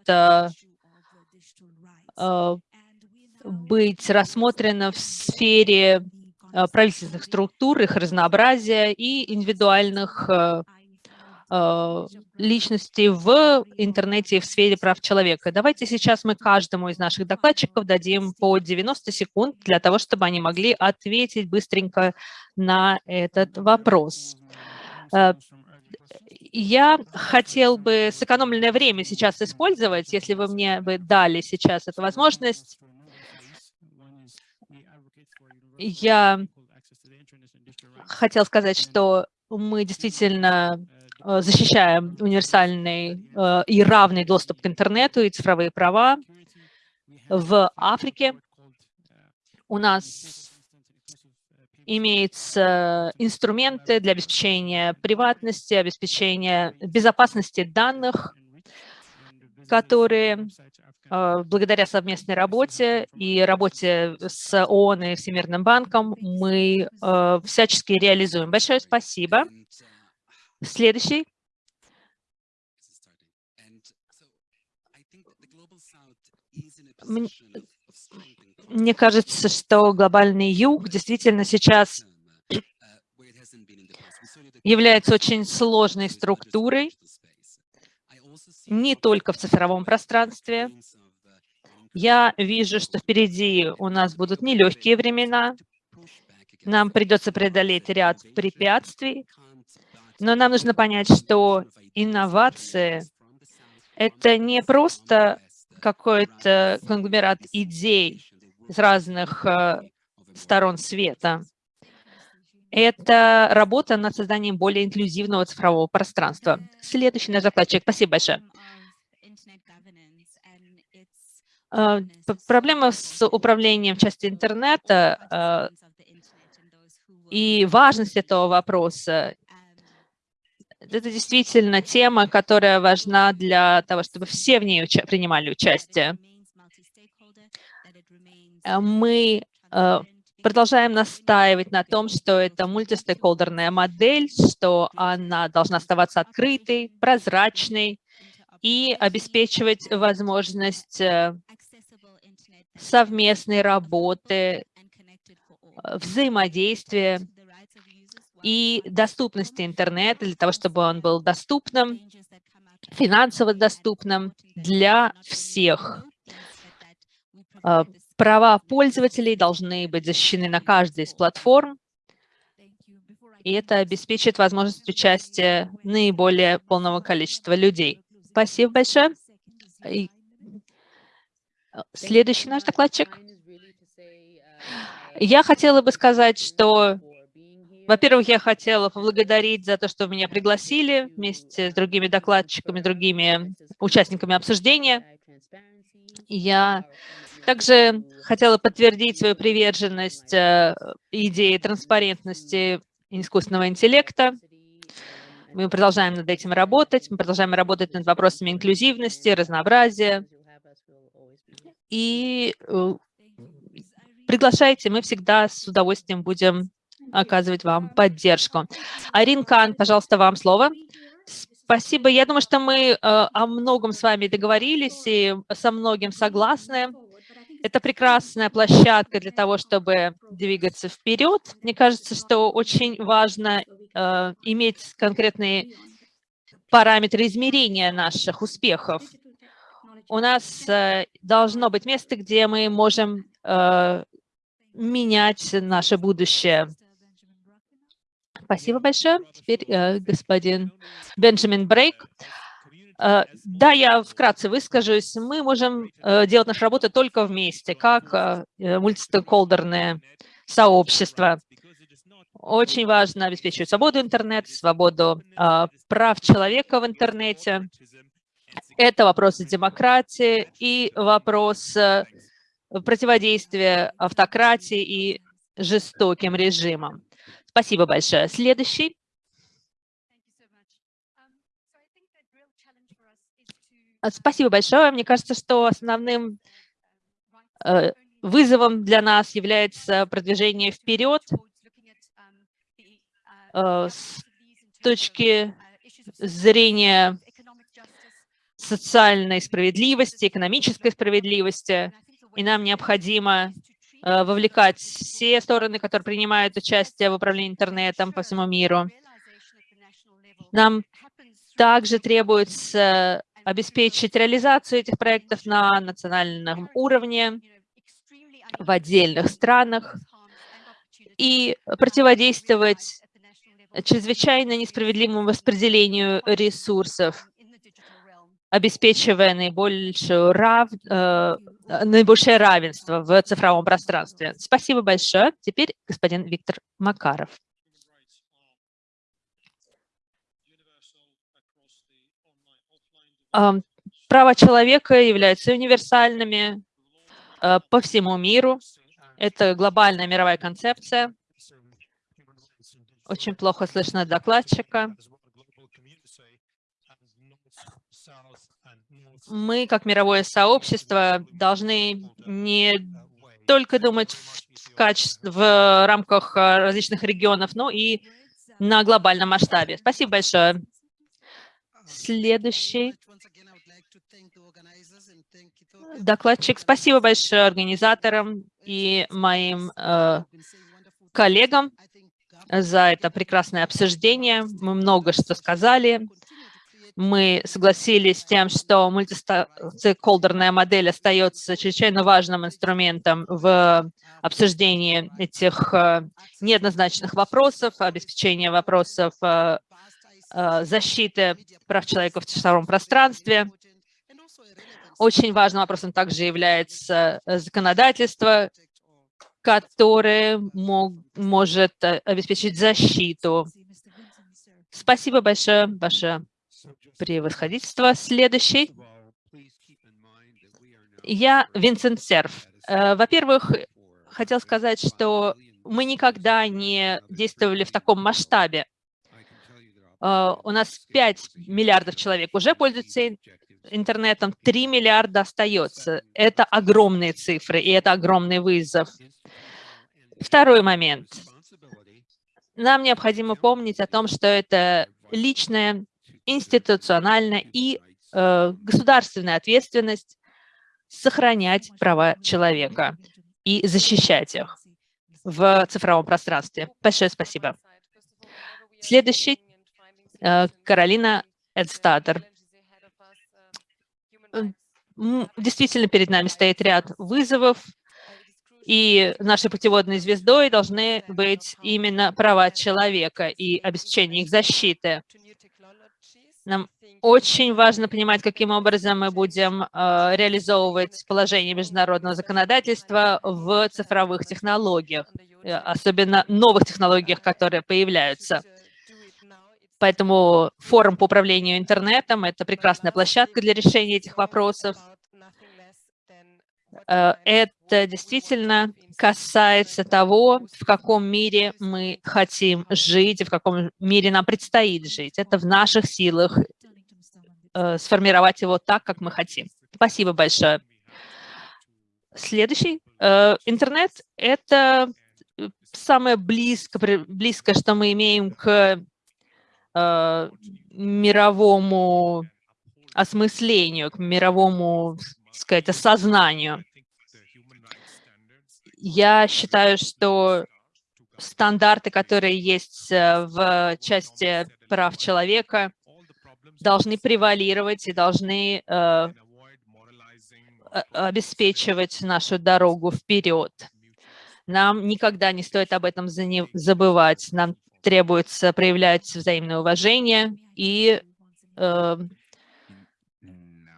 быть рассмотрена в сфере э, правительственных структур, их разнообразия и индивидуальных э, э, личностей в интернете и в сфере прав человека. Давайте сейчас мы каждому из наших докладчиков дадим по 90 секунд для того, чтобы они могли ответить быстренько на этот вопрос. Я хотел бы сэкономленное время сейчас использовать, если вы мне бы дали сейчас эту возможность, я хотел сказать, что мы действительно э, защищаем универсальный э, и равный доступ к интернету и цифровые права. В Африке у нас имеются инструменты для обеспечения приватности, обеспечения безопасности данных, которые благодаря совместной работе и работе с ООН и Всемирным банком мы а, всячески реализуем. Большое спасибо. Следующий. Мне кажется, что глобальный юг действительно сейчас является очень сложной структурой, не только в цифровом пространстве. Я вижу, что впереди у нас будут нелегкие времена. Нам придется преодолеть ряд препятствий, но нам нужно понять, что инновации — это не просто какой-то конгломерат идей из разных э, сторон света. Это работа над созданием более инклюзивного цифрового пространства. Следующий наш докладчик. Спасибо большое. А, проблема с управлением части интернета а, и важность этого вопроса это действительно тема, которая важна для того, чтобы все в ней уча принимали участие. Э, мы э, продолжаем настаивать на том, что это мультистейкхолдерная модель, что она должна оставаться открытой, прозрачной и обеспечивать возможность э, совместной работы, взаимодействия и доступности интернета для того, чтобы он был доступным, финансово доступным для всех. А, права пользователей должны быть защищены на каждой из платформ, и это обеспечит возможность участия наиболее полного количества людей. Спасибо большое. И следующий наш докладчик. Я хотела бы сказать, что во-первых, я хотела поблагодарить за то, что меня пригласили вместе с другими докладчиками, другими участниками обсуждения. Я также хотела подтвердить свою приверженность э, идее транспарентности искусственного интеллекта. Мы продолжаем над этим работать, мы продолжаем работать над вопросами инклюзивности, разнообразия. И э, приглашайте, мы всегда с удовольствием будем оказывать вам поддержку. Арин Кан, пожалуйста, вам слово. Спасибо. Я думаю, что мы э, о многом с вами договорились и со многим согласны. Это прекрасная площадка для того, чтобы двигаться вперед. Мне кажется, что очень важно э, иметь конкретные параметры измерения наших успехов. У нас э, должно быть место, где мы можем менять наше будущее. Спасибо большое. Теперь э, господин Бенджамин Брейк. Э, да, я вкратце выскажусь. Мы можем э, делать нашу работу только вместе, как э, мультистейкхолдерное сообщество. Очень важно обеспечивать свободу интернета, свободу прав человека в интернете. Это вопросы демократии и вопрос противодействия автократии и жестоким режимам. Спасибо большое. Следующий. Спасибо большое. Мне кажется, что основным э, вызовом для нас является продвижение вперед э, с точки зрения социальной справедливости, экономической справедливости, и нам необходимо Э, вовлекать все стороны, которые принимают участие в управлении интернетом по всему миру. Нам также требуется обеспечить реализацию этих проектов на национальном уровне, в отдельных странах и противодействовать чрезвычайно несправедливому распределению ресурсов, обеспечивая наибольшую рав... Э, наибольшее равенство в цифровом пространстве. Спасибо большое. Теперь господин Виктор Макаров. Права человека являются универсальными э, по всему миру. Это глобальная мировая концепция. Очень плохо слышно докладчика. мы, как мировое сообщество, должны не только думать в, качестве, в рамках а, различных регионов, но и на глобальном масштабе. Спасибо большое. Следующий докладчик. Спасибо большое организаторам и моим э, коллегам за это прекрасное обсуждение. Мы много что сказали мы согласились с тем, что мультистейкхолдерная модель остается чрезвычайно важным инструментом в обсуждении этих э, неоднозначных вопросов, обеспечения вопросов э, защиты прав человека в цифровом пространстве. Очень важным вопросом также является законодательство, который мог, может э, обеспечить защиту. Спасибо большое, ваше превосходительство. Следующий. Я Винсент Серф. Э, во-первых, хотел сказать, что мы никогда не действовали в таком масштабе. Э, у нас 5 миллиардов человек уже пользуются интернетом, 3 миллиарда остается. Это огромные цифры, и это огромный вызов. Второй момент. Нам необходимо помнить о том, что это личная, институциональная и э, государственная ответственность сохранять права человека и защищать их в цифровом пространстве. Большое спасибо. Следующий Каролина Эдстадер. Действительно, перед нами стоит ряд вызовов, и нашей путеводной звездой должны быть именно права человека и обеспечение их защиты. Нам очень важно понимать, каким образом мы будем э, реализовывать положение международного законодательства в цифровых технологиях, э, особенно новых технологиях, которые появляются. Поэтому форум по управлению интернетом – это прекрасная площадка для решения этих вопросов. Э, это действительно касается того, в каком мире мы хотим жить и в каком мире нам предстоит жить. Это в наших силах э, сформировать его так, как мы хотим. Спасибо большое. Следующий. Э, интернет – это самое близкое, близкое, что мы имеем к мировому осмыслению, к мировому сказать, осознанию. Я считаю, что стандарты, которые есть э, в части прав человека, должны превалировать и должны э, обеспечивать нашу дорогу вперед. Нам никогда не стоит об этом забывать. Нам требуется проявлять взаимное уважение и э,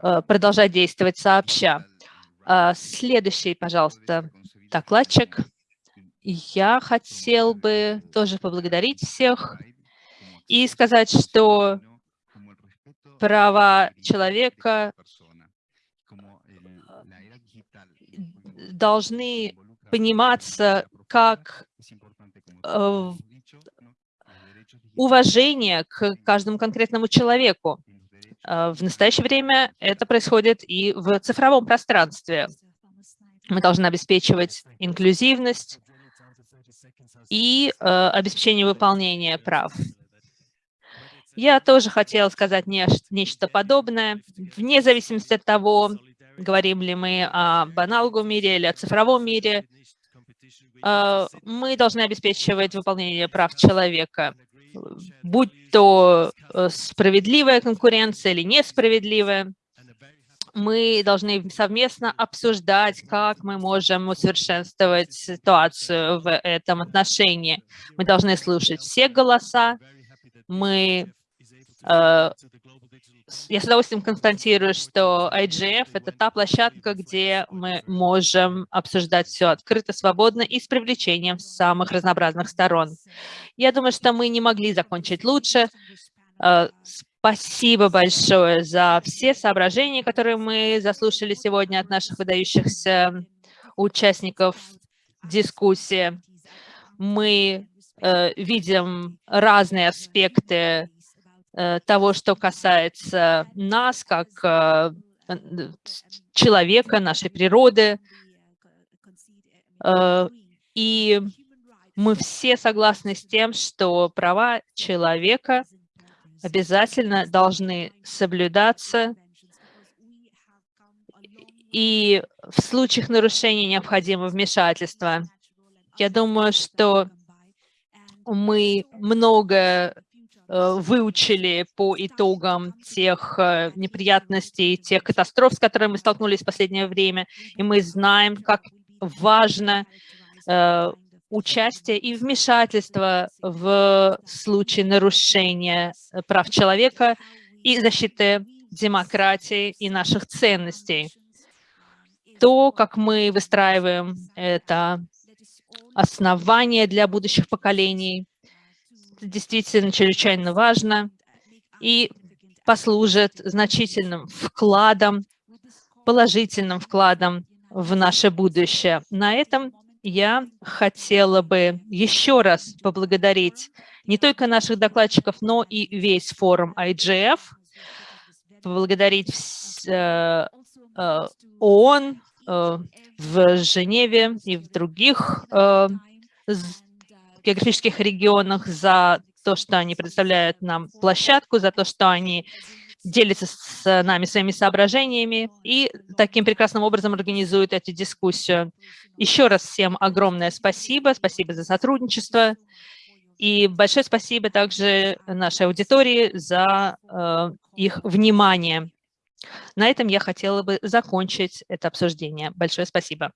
Э, продолжать действовать сообща. А, следующий, пожалуйста, докладчик. Я хотел бы тоже поблагодарить всех и сказать, что права человека должны пониматься как э, уважение к каждому конкретному человеку. А, в настоящее время это происходит и в цифровом пространстве. Мы должны обеспечивать инклюзивность и э, обеспечение выполнения прав. Я тоже хотела сказать не, нечто подобное. Вне зависимости от того, говорим ли мы о баналговом мире или о цифровом мире, э, мы должны обеспечивать выполнение прав человека будь то э, справедливая конкуренция или несправедливая, мы должны совместно обсуждать, как мы можем усовершенствовать ситуацию в этом отношении. Мы должны слушать все голоса, мы э, я с удовольствием констатирую, что IGF – это та площадка, где мы можем обсуждать все открыто, свободно и с привлечением самых разнообразных сторон. Я думаю, что мы не могли закончить лучше. Э, спасибо большое за все соображения, которые мы заслушали сегодня от наших выдающихся участников дискуссии. Мы э, видим разные аспекты того, что касается нас, как э, человека, нашей природы. Э, и мы все согласны с тем, что права человека обязательно должны соблюдаться, и в случаях нарушений необходимо вмешательство. Я думаю, что мы много Э, выучили по итогам тех э, неприятностей, тех катастроф, с которыми мы столкнулись в последнее время, и мы знаем, как важно э, участие и вмешательство в случае нарушения прав человека и защиты демократии и наших ценностей. То, как мы выстраиваем это основание для будущих поколений. Действительно чрезвычайно важно и послужит значительным вкладом, положительным вкладом в наше будущее. На этом я хотела бы еще раз поблагодарить не только наших докладчиков, но и весь форум IGF, поблагодарить э, э, ООН э, в Женеве и в других географических регионах за то, что они предоставляют нам площадку, за то, что они делится с нами своими соображениями и таким прекрасным образом организует эту дискуссию. Еще раз всем огромное спасибо, спасибо за сотрудничество. И большое спасибо также нашей аудитории за э, их внимание. На этом я хотела бы закончить это обсуждение. Большое спасибо.